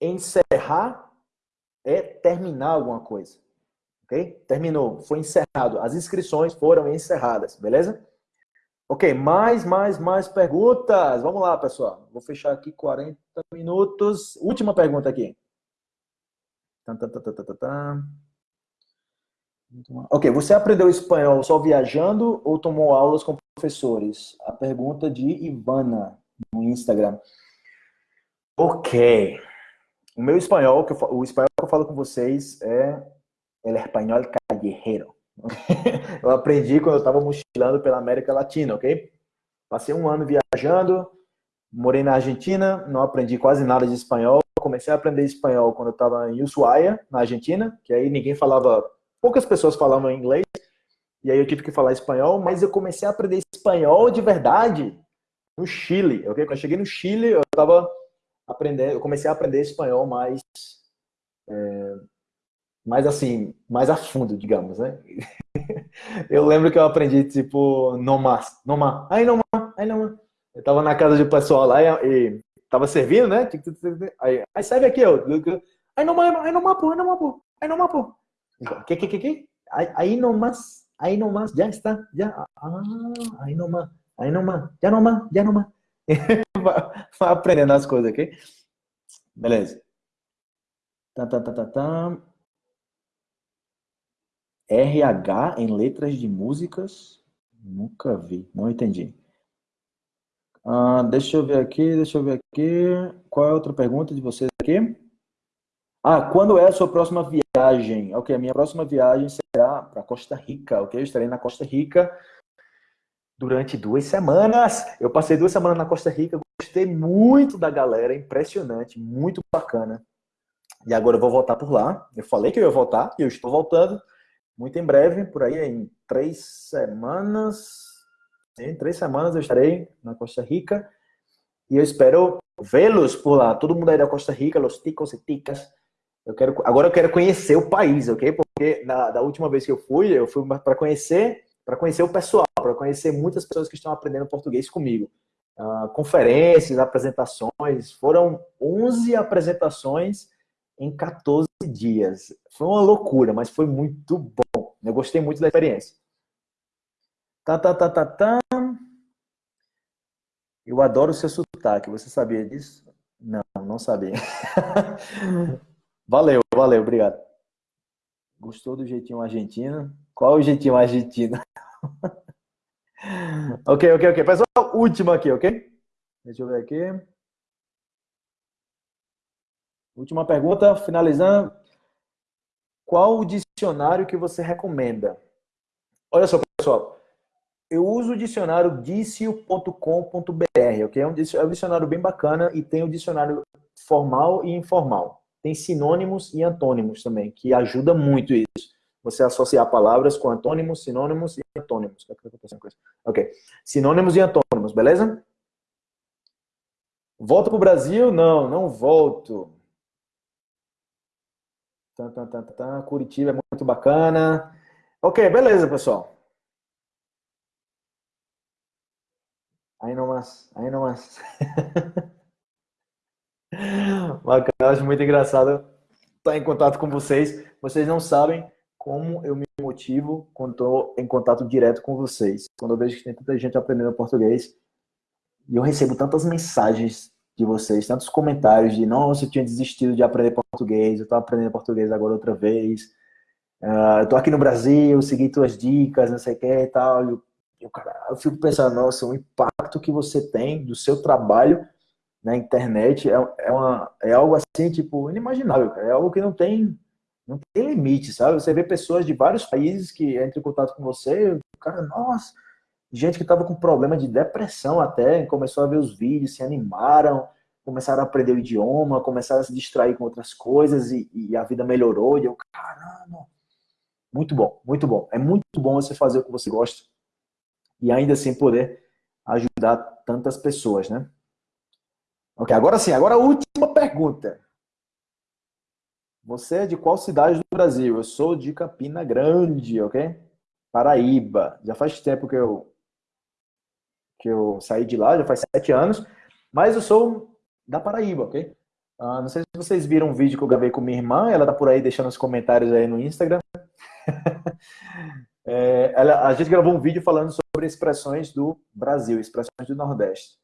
Encerrar é terminar alguma coisa, ok? Terminou, foi encerrado. As inscrições foram encerradas, beleza? Ok, mais, mais, mais perguntas. Vamos lá, pessoal. Vou fechar aqui 40 minutos. Última pergunta aqui. Ok, você aprendeu espanhol só viajando ou tomou aulas com professores? A pergunta de Ivana no Instagram. Ok. O meu espanhol, o espanhol que eu falo com vocês é el espanhol callejero. eu aprendi quando eu estava mochilando pela América Latina, ok? Passei um ano viajando, morei na Argentina, não aprendi quase nada de espanhol. Comecei a aprender espanhol quando eu estava em Ushuaia, na Argentina, que aí ninguém falava, poucas pessoas falavam inglês, e aí eu tive que falar espanhol, mas eu comecei a aprender espanhol de verdade no Chile, ok? Quando eu cheguei no Chile, eu estava aprendendo, eu comecei a aprender espanhol mais é, mais assim, mais a fundo, digamos, né? eu lembro que eu aprendi, tipo, no mais, no mais, aí no mais, aí no mais. Eu tava na casa de pessoal lá e, e tava servindo, né? Aí, aí serve aqui, ó. Aí no mais, aí no mais, pô, aí no mais, pô, aí no mais, pô. Que, que, que, que? Aí no mais, aí no mais, já está, já. Ah, aí no mais, aí no mais, já no mais, já no mais. Vai aprendendo as coisas aqui. Beleza. Tá, tá, tá, tá, tá. RH em letras de músicas? Nunca vi, não entendi. Ah, deixa eu ver aqui, deixa eu ver aqui. Qual é a outra pergunta de vocês aqui? Ah, quando é a sua próxima viagem? Ok, a minha próxima viagem será para Costa Rica, ok? Eu estarei na Costa Rica durante duas semanas. Eu passei duas semanas na Costa Rica, gostei muito da galera, impressionante, muito bacana. E agora eu vou voltar por lá. Eu falei que eu ia voltar e eu estou voltando muito em breve, por aí em três semanas. Em três semanas eu estarei na Costa Rica e eu espero vê-los por lá. Todo mundo aí da Costa Rica, os ticos e ticas. Eu quero, agora eu quero conhecer o país, ok? Porque na, da última vez que eu fui, eu fui para conhecer, para conhecer o pessoal, para conhecer muitas pessoas que estão aprendendo português comigo. Uh, conferências, apresentações, foram 11 apresentações em 14 dias. Foi uma loucura, mas foi muito bom. Eu gostei muito da experiência. Tá, tá, tá, tá, tá. Eu adoro o seu sotaque. Você sabia disso? Não, não sabia. valeu, valeu, obrigado. Gostou do jeitinho argentino? Qual o jeitinho argentino? ok, ok, ok. Pessoal, última aqui, ok? Deixa eu ver aqui. Última pergunta, finalizando. Qual o dicionário que você recomenda? Olha só, pessoal. Eu uso o dicionário dicio.com.br, ok? É um dicionário bem bacana e tem o dicionário formal e informal. Tem sinônimos e antônimos também, que ajuda muito isso. Você associar palavras com antônimos, sinônimos e antônimos. Ok. Sinônimos e antônimos, beleza? Volto para o Brasil? Não, não volto. Curitiba é muito bacana. Ok, beleza, pessoal. Aí não mais, aí não mais. Bacana, acho muito engraçado estar em contato com vocês. Vocês não sabem como eu me motivo quando estou em contato direto com vocês. Quando eu vejo que tem tanta gente aprendendo português e eu recebo tantas mensagens de vocês, tantos comentários de nossa, eu tinha desistido de aprender português, eu estou aprendendo português agora outra vez, uh, eu estou aqui no Brasil, segui tuas dicas, não sei o que e tal. Eu, eu, eu fico pensando, nossa, o impacto que você tem do seu trabalho na internet é, é, uma, é algo assim, tipo, inimaginável, cara. é algo que não tem, não tem limite, sabe? Você vê pessoas de vários países que entram em contato com você, cara, nossa, gente que estava com problema de depressão até, começou a ver os vídeos, se animaram, começaram a aprender o idioma, começaram a se distrair com outras coisas e, e a vida melhorou. E eu, caramba, muito bom, muito bom. É muito bom você fazer o que você gosta e ainda assim poder ajudar tantas pessoas, né? Ok, agora sim, agora a última pergunta. Você é de qual cidade do Brasil? Eu sou de Campina Grande, ok? Paraíba. Já faz tempo que eu que eu saí de lá, já faz sete anos, mas eu sou da Paraíba, ok? Uh, não sei se vocês viram um vídeo que eu gravei com minha irmã, ela tá por aí deixando os comentários aí no Instagram. É, ela, a gente gravou um vídeo falando sobre expressões do Brasil, expressões do Nordeste.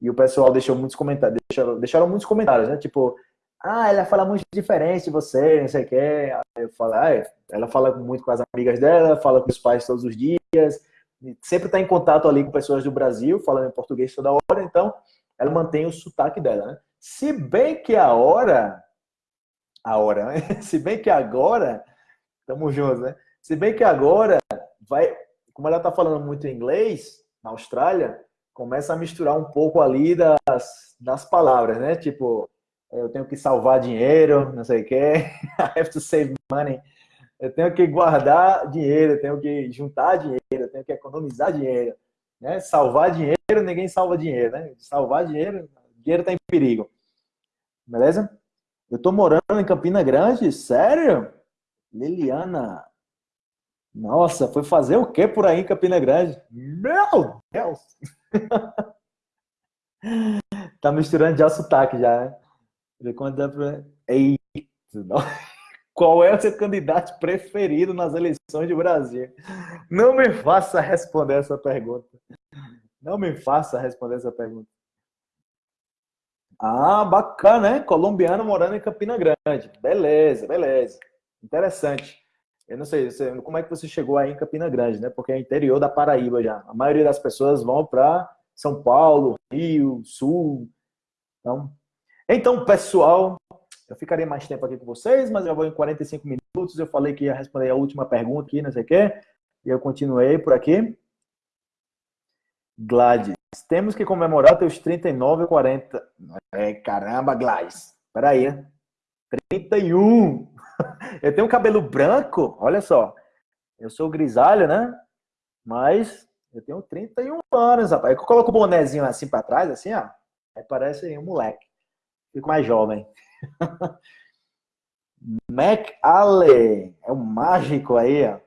E o pessoal deixou muitos comentários, deixaram, deixaram muitos comentários, né? Tipo, ah, ela fala muito diferente de você, não sei o quê. Eu falo, ah, ela fala muito com as amigas dela, fala com os pais todos os dias, sempre está em contato ali com pessoas do Brasil, falando em português toda hora, então ela mantém o sotaque dela, né? Se bem que a hora, a hora, né? Se bem que agora, estamos juntos, né? Se bem que agora vai, como ela está falando muito inglês na Austrália, começa a misturar um pouco ali das, das palavras, né? Tipo, eu tenho que salvar dinheiro, não sei o que, I have to save money. Eu tenho que guardar dinheiro, eu tenho que juntar dinheiro, tenho que economizar dinheiro. Né? Salvar dinheiro, ninguém salva dinheiro, né? Salvar dinheiro, dinheiro está em perigo. Beleza? Eu tô morando em Campina Grande, sério? Liliana. Nossa, foi fazer o que por aí em Campina Grande? Meu Deus! tá misturando já sotaque já, né? Eita, não. Qual é o seu candidato preferido nas eleições do Brasil? Não me faça responder essa pergunta. Não me faça responder essa pergunta. Ah, bacana, né? Colombiano morando em Campina Grande. Beleza, beleza. Interessante. Eu não sei como é que você chegou aí em Campina Grande, né? Porque é interior da Paraíba já. A maioria das pessoas vão para São Paulo, Rio, Sul. Então, então, pessoal, eu ficaria mais tempo aqui com vocês, mas eu vou em 45 minutos. Eu falei que ia responder a última pergunta aqui, não sei o quê. E eu continuei por aqui. Gladys, temos que comemorar teus 39 ou 40. É, caramba, Gladys. Peraí. 31. Eu tenho cabelo branco, olha só. Eu sou grisalho, né? Mas eu tenho 31 anos, rapaz. Eu coloco o bonezinho assim para trás, assim, ó. Aí parece um moleque. Fico mais jovem. Mac Allen, é um mágico aí, ó.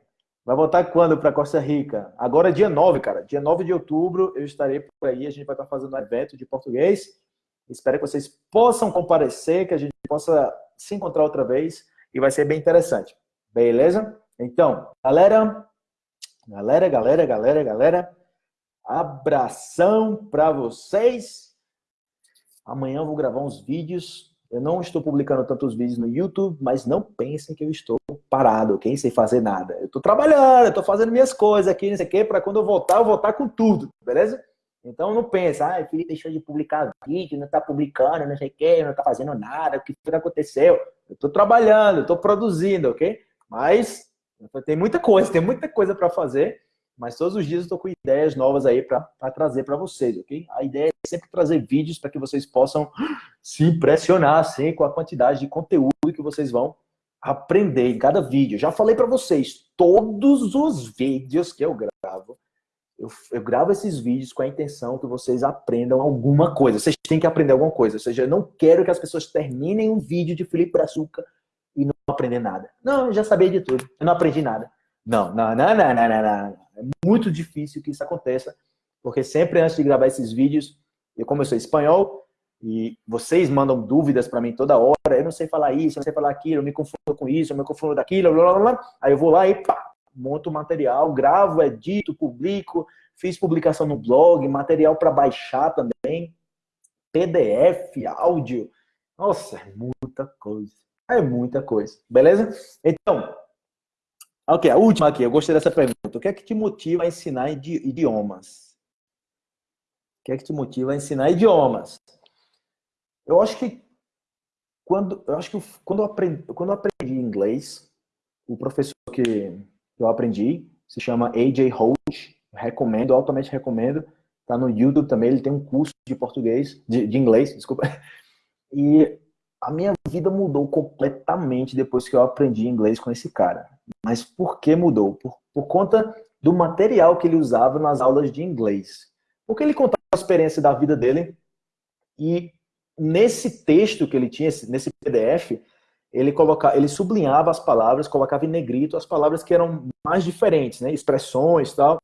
Vai voltar quando para Costa Rica? Agora é dia 9, cara. Dia 9 de outubro eu estarei por aí. A gente vai estar fazendo um evento de português. Espero que vocês possam comparecer, que a gente possa se encontrar outra vez e vai ser bem interessante. Beleza? Então, galera, galera, galera, galera, galera, abração para vocês. Amanhã eu vou gravar uns vídeos eu não estou publicando tantos vídeos no YouTube, mas não pensem que eu estou parado, ok? Sem fazer nada. Eu estou trabalhando, eu estou fazendo minhas coisas aqui, não sei o quê, para quando eu voltar, eu voltar com tudo, beleza? Então não pensa, ah, Felipe deixou de publicar vídeo, não está publicando, não sei o quê, não está fazendo nada, o que aconteceu? Eu estou trabalhando, estou produzindo, ok? Mas tem muita coisa, tem muita coisa para fazer mas todos os dias eu estou com ideias novas aí para trazer para vocês, ok? A ideia é sempre trazer vídeos para que vocês possam se impressionar assim, com a quantidade de conteúdo que vocês vão aprender em cada vídeo. Já falei para vocês, todos os vídeos que eu gravo, eu, eu, gravo esses vídeos com a intenção que vocês aprendam alguma coisa. Vocês têm que aprender alguma coisa. Ou seja, eu não quero que as pessoas terminem um vídeo de Felipe Brazuca e não aprender nada. Não, eu já sabia de tudo. Eu não aprendi nada. Não, não, não, não, não, não, não. É muito difícil que isso aconteça, porque sempre antes de gravar esses vídeos, eu como eu sou espanhol, e vocês mandam dúvidas para mim toda hora, eu não sei falar isso, eu não sei falar aquilo, eu me confundo com isso, eu me confundo daquilo, blá, blá, blá. aí eu vou lá e pá, monto material, gravo, edito, publico, fiz publicação no blog, material para baixar também, PDF, áudio, nossa, é muita coisa, é muita coisa, beleza? Então, Ok, a última aqui, eu gostei dessa pergunta. O que é que te motiva a ensinar idiomas? O que é que te motiva a ensinar idiomas? Eu acho que quando eu acho que quando eu aprendi, quando eu aprendi inglês, o professor que eu aprendi se chama AJ Holt, recomendo, altamente recomendo. Tá no YouTube também, ele tem um curso de português, de, de inglês, desculpa. E a minha vida mudou completamente depois que eu aprendi inglês com esse cara. Mas por que mudou? Por, por conta do material que ele usava nas aulas de inglês. Porque ele contava a experiência da vida dele e nesse texto que ele tinha, nesse PDF, ele colocava, ele sublinhava as palavras, colocava em negrito as palavras que eram mais diferentes, né? expressões tal.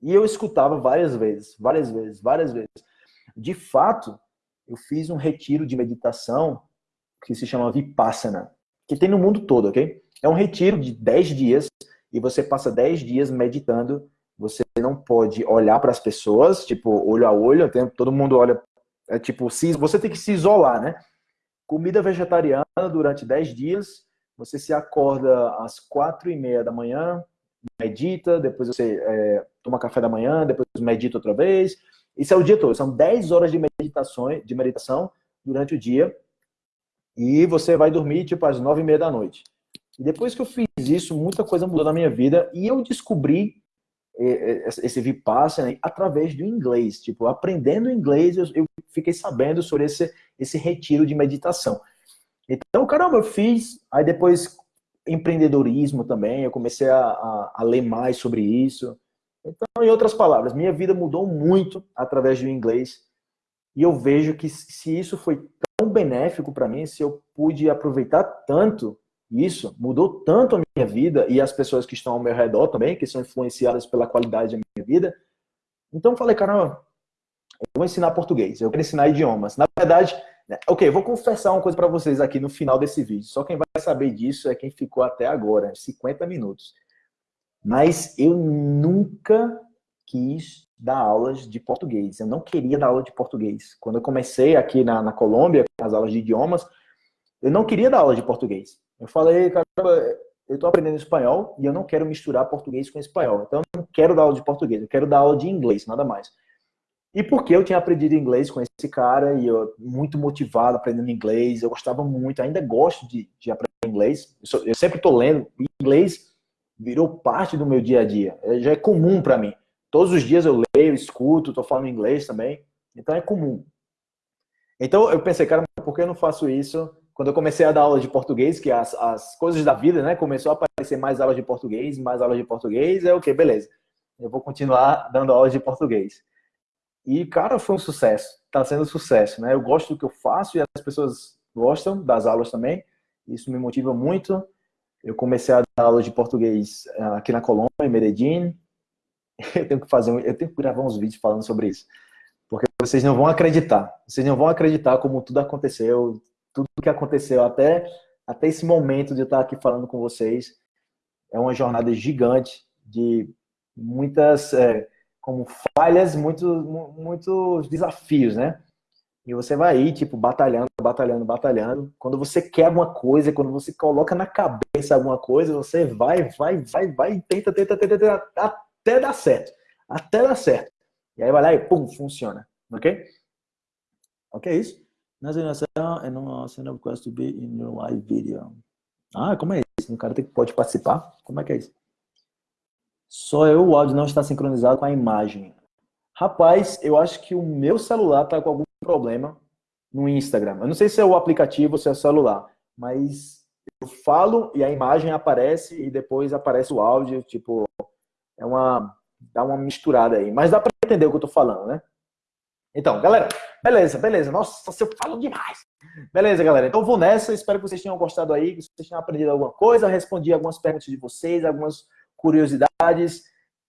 E eu escutava várias vezes, várias vezes, várias vezes. De fato, eu fiz um retiro de meditação que se chama Vipassana, que tem no mundo todo, ok? É um retiro de 10 dias e você passa 10 dias meditando. Você não pode olhar para as pessoas, tipo, olho a olho, todo mundo olha, é tipo, você tem que se isolar, né? Comida vegetariana durante 10 dias, você se acorda às 4 e meia da manhã, medita, depois você é, toma café da manhã, depois medita outra vez. Isso é o dia todo, são 10 horas de meditação, de meditação durante o dia. E você vai dormir tipo às 9 e meia da noite. E depois que eu fiz isso, muita coisa mudou na minha vida e eu descobri é, é, esse Vipassana através do inglês. Tipo, aprendendo inglês, eu fiquei sabendo sobre esse, esse retiro de meditação. Então, caramba, eu fiz. Aí depois, empreendedorismo também, eu comecei a, a, a ler mais sobre isso. Então, em outras palavras, minha vida mudou muito através do inglês. E eu vejo que se isso foi tão benéfico para mim, se eu pude aproveitar tanto isso, mudou tanto a minha vida e as pessoas que estão ao meu redor também, que são influenciadas pela qualidade da minha vida. Então eu falei, caramba, eu vou ensinar português, eu quero ensinar idiomas. Na verdade, né, ok, vou confessar uma coisa para vocês aqui no final desse vídeo. Só quem vai saber disso é quem ficou até agora, 50 minutos. Mas eu nunca quis dar aulas de português. Eu não queria dar aula de português. Quando eu comecei aqui na, na Colômbia, as aulas de idiomas, eu não queria dar aula de português. Eu falei, caramba, eu estou aprendendo espanhol e eu não quero misturar português com espanhol. Então, eu não quero dar aula de português, eu quero dar aula de inglês, nada mais. E porque eu tinha aprendido inglês com esse cara e eu muito motivado aprendendo inglês, eu gostava muito, ainda gosto de, de aprender inglês. Eu, sou, eu sempre estou lendo inglês, virou parte do meu dia a dia. É, já é comum para mim. Todos os dias eu leio, escuto, estou falando inglês também, então é comum. Então eu pensei, cara, por que eu não faço isso? Quando eu comecei a dar aula de português, que as, as coisas da vida, né, começou a aparecer mais aulas de português, mais aulas de português, é o okay, que, beleza. Eu vou continuar dando aulas de português. E, cara, foi um sucesso. Está sendo um sucesso, né? Eu gosto do que eu faço e as pessoas gostam das aulas também. Isso me motiva muito. Eu comecei a dar aula de português eh, aqui na Colômbia, em Medellín. Eu tenho que fazer, eu tenho que gravar uns vídeos falando sobre isso, porque vocês não vão acreditar. Vocês não vão acreditar como tudo aconteceu, tudo que aconteceu até até esse momento de eu estar aqui falando com vocês. É uma jornada gigante de muitas é, como falhas, muitos, muitos desafios, né? E você vai aí, tipo, batalhando, batalhando, batalhando. Quando você quer alguma coisa, quando você coloca na cabeça alguma coisa, você vai, vai, vai, vai, tenta, tenta, tenta, tenta até dar certo. Até dar certo. E aí vai lá e pum, funciona. Ok? Ok, é isso? Nessa animação, é não send request to be in your live video. Ah, como é isso? Um cara tem, pode participar? Como é que é isso? Só eu, o áudio não está sincronizado com a imagem. Rapaz, eu acho que o meu celular está com algum problema no Instagram. Eu não sei se é o aplicativo ou se é o celular, mas eu falo e a imagem aparece e depois aparece o áudio, tipo, é uma dá uma misturada aí, mas dá para entender o que eu tô falando, né? Então, galera, beleza, beleza. Nossa, eu falo demais. Beleza, galera. Então vou nessa. Espero que vocês tenham gostado aí, que vocês tenham aprendido alguma coisa. Respondi algumas perguntas de vocês, algumas curiosidades.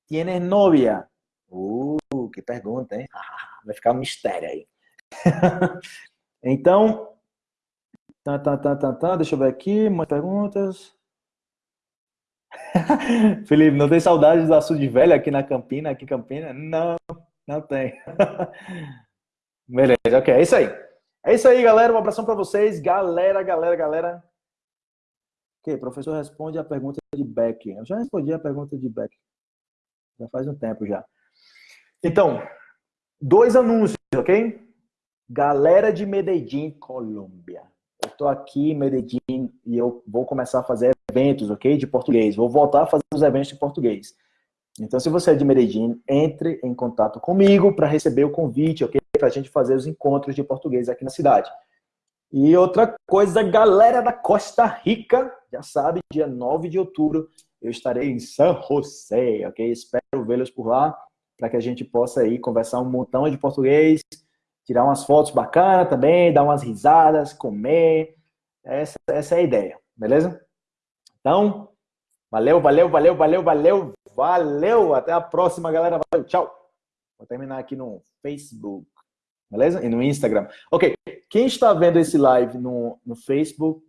Tienes novia? Uh, que pergunta, hein? Vai ficar um mistério aí. então, tá, tá, tá, tá, tá, deixa eu ver aqui, mais perguntas. Felipe, não tem saudades do açude velho aqui na Campina, aqui em Campina? Não, não tem. Beleza, ok, é isso aí. É isso aí, galera. Um abração para vocês. Galera, galera, galera. Ok, professor responde a pergunta de Beck. Eu já respondi a pergunta de Beck. Já faz um tempo já. Então, dois anúncios, ok? Galera de Medellín, Colômbia. Eu estou aqui em Medellín e eu vou começar a fazer eventos, ok? De português. Vou voltar a fazer os eventos de português. Então, se você é de Medellín, entre em contato comigo para receber o convite, ok? Para a gente fazer os encontros de português aqui na cidade. E outra coisa, galera da Costa Rica, já sabe, dia 9 de outubro eu estarei em San José, ok? Espero vê-los por lá, para que a gente possa aí conversar um montão de português, tirar umas fotos bacanas também, dar umas risadas, comer. Essa, essa é a ideia, beleza? Então, valeu, valeu, valeu, valeu, valeu, valeu. Até a próxima, galera. Valeu, tchau. Vou terminar aqui no Facebook beleza? E no Instagram. Ok, quem está vendo esse live no, no Facebook,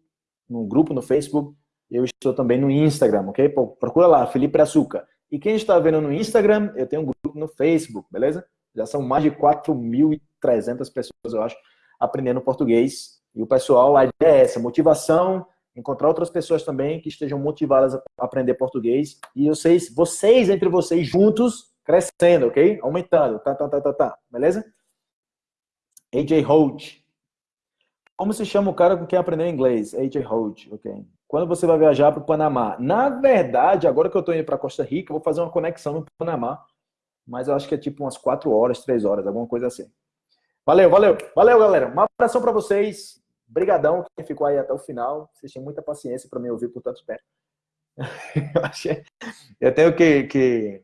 no grupo no Facebook, eu estou também no Instagram, ok? Procura lá, Felipe Açúcar. E quem está vendo no Instagram, eu tenho um grupo no Facebook, beleza? Já são mais de 4.300 pessoas, eu acho, aprendendo português. E o pessoal, a ideia é essa, motivação, encontrar outras pessoas também que estejam motivadas a aprender português. E vocês, vocês entre vocês juntos, crescendo, ok? Aumentando, tá, tá, tá, tá, tá, beleza? AJ Holt. Como se chama o cara com quem aprendeu inglês? AJ Holt, ok. Quando você vai viajar para o Panamá? Na verdade, agora que eu estou indo para Costa Rica, eu vou fazer uma conexão no Panamá. Mas eu acho que é tipo umas 4 horas, 3 horas, alguma coisa assim. Valeu, valeu. Valeu, galera. Um abração para vocês. Brigadão quem ficou aí até o final. Vocês tinham muita paciência para me ouvir por tanto tempo. eu, achei... eu tenho que, que,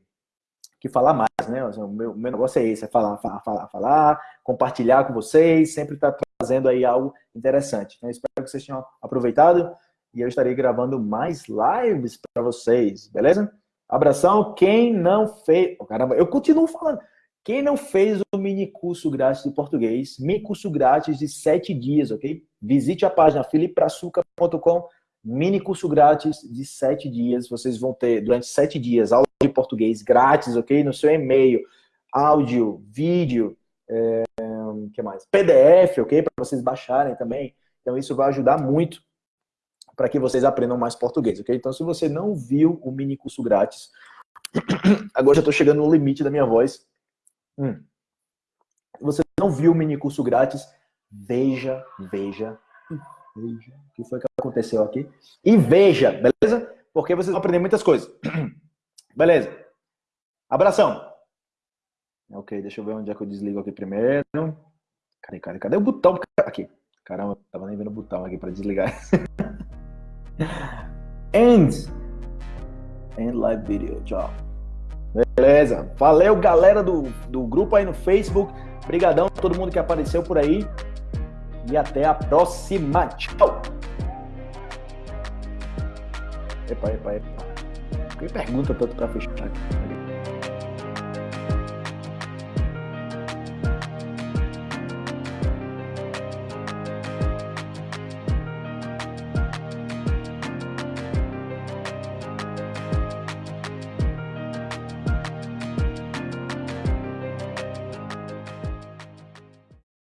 que falar mais, né? O meu, meu negócio é esse, é falar, falar, falar, falar, compartilhar com vocês, sempre tá trazendo aí algo interessante. Então, espero que vocês tenham aproveitado e eu estarei gravando mais lives para vocês, beleza? Abração. Quem não fez. Oh, caramba, eu continuo falando. Quem não fez o mini curso grátis de português, mini curso grátis de sete dias, ok? Visite a página filipraçuca.com, mini curso grátis de sete dias. Vocês vão ter, durante sete dias, aula de português grátis, ok? No seu e-mail, áudio, vídeo, é, que mais? PDF, ok? Para vocês baixarem também. Então, isso vai ajudar muito para que vocês aprendam mais português, ok? Então, se você não viu o mini curso grátis, agora já estou chegando no limite da minha voz. Hum. Você não viu o mini curso grátis, veja, veja, veja o que foi que aconteceu aqui. E veja, beleza? Porque vocês vão aprender muitas coisas. Beleza. Abração. Ok, deixa eu ver onde é que eu desligo aqui primeiro. Cadê, cadê, cadê o botão? Aqui. Caramba, tava nem vendo o botão aqui para desligar. End. End live video. Tchau. Beleza. Valeu, galera do, do grupo aí no Facebook. Obrigadão a todo mundo que apareceu por aí. E até a próxima. Tchau. Epa, epa, epa. Que pergunta tanto pra fechar aqui?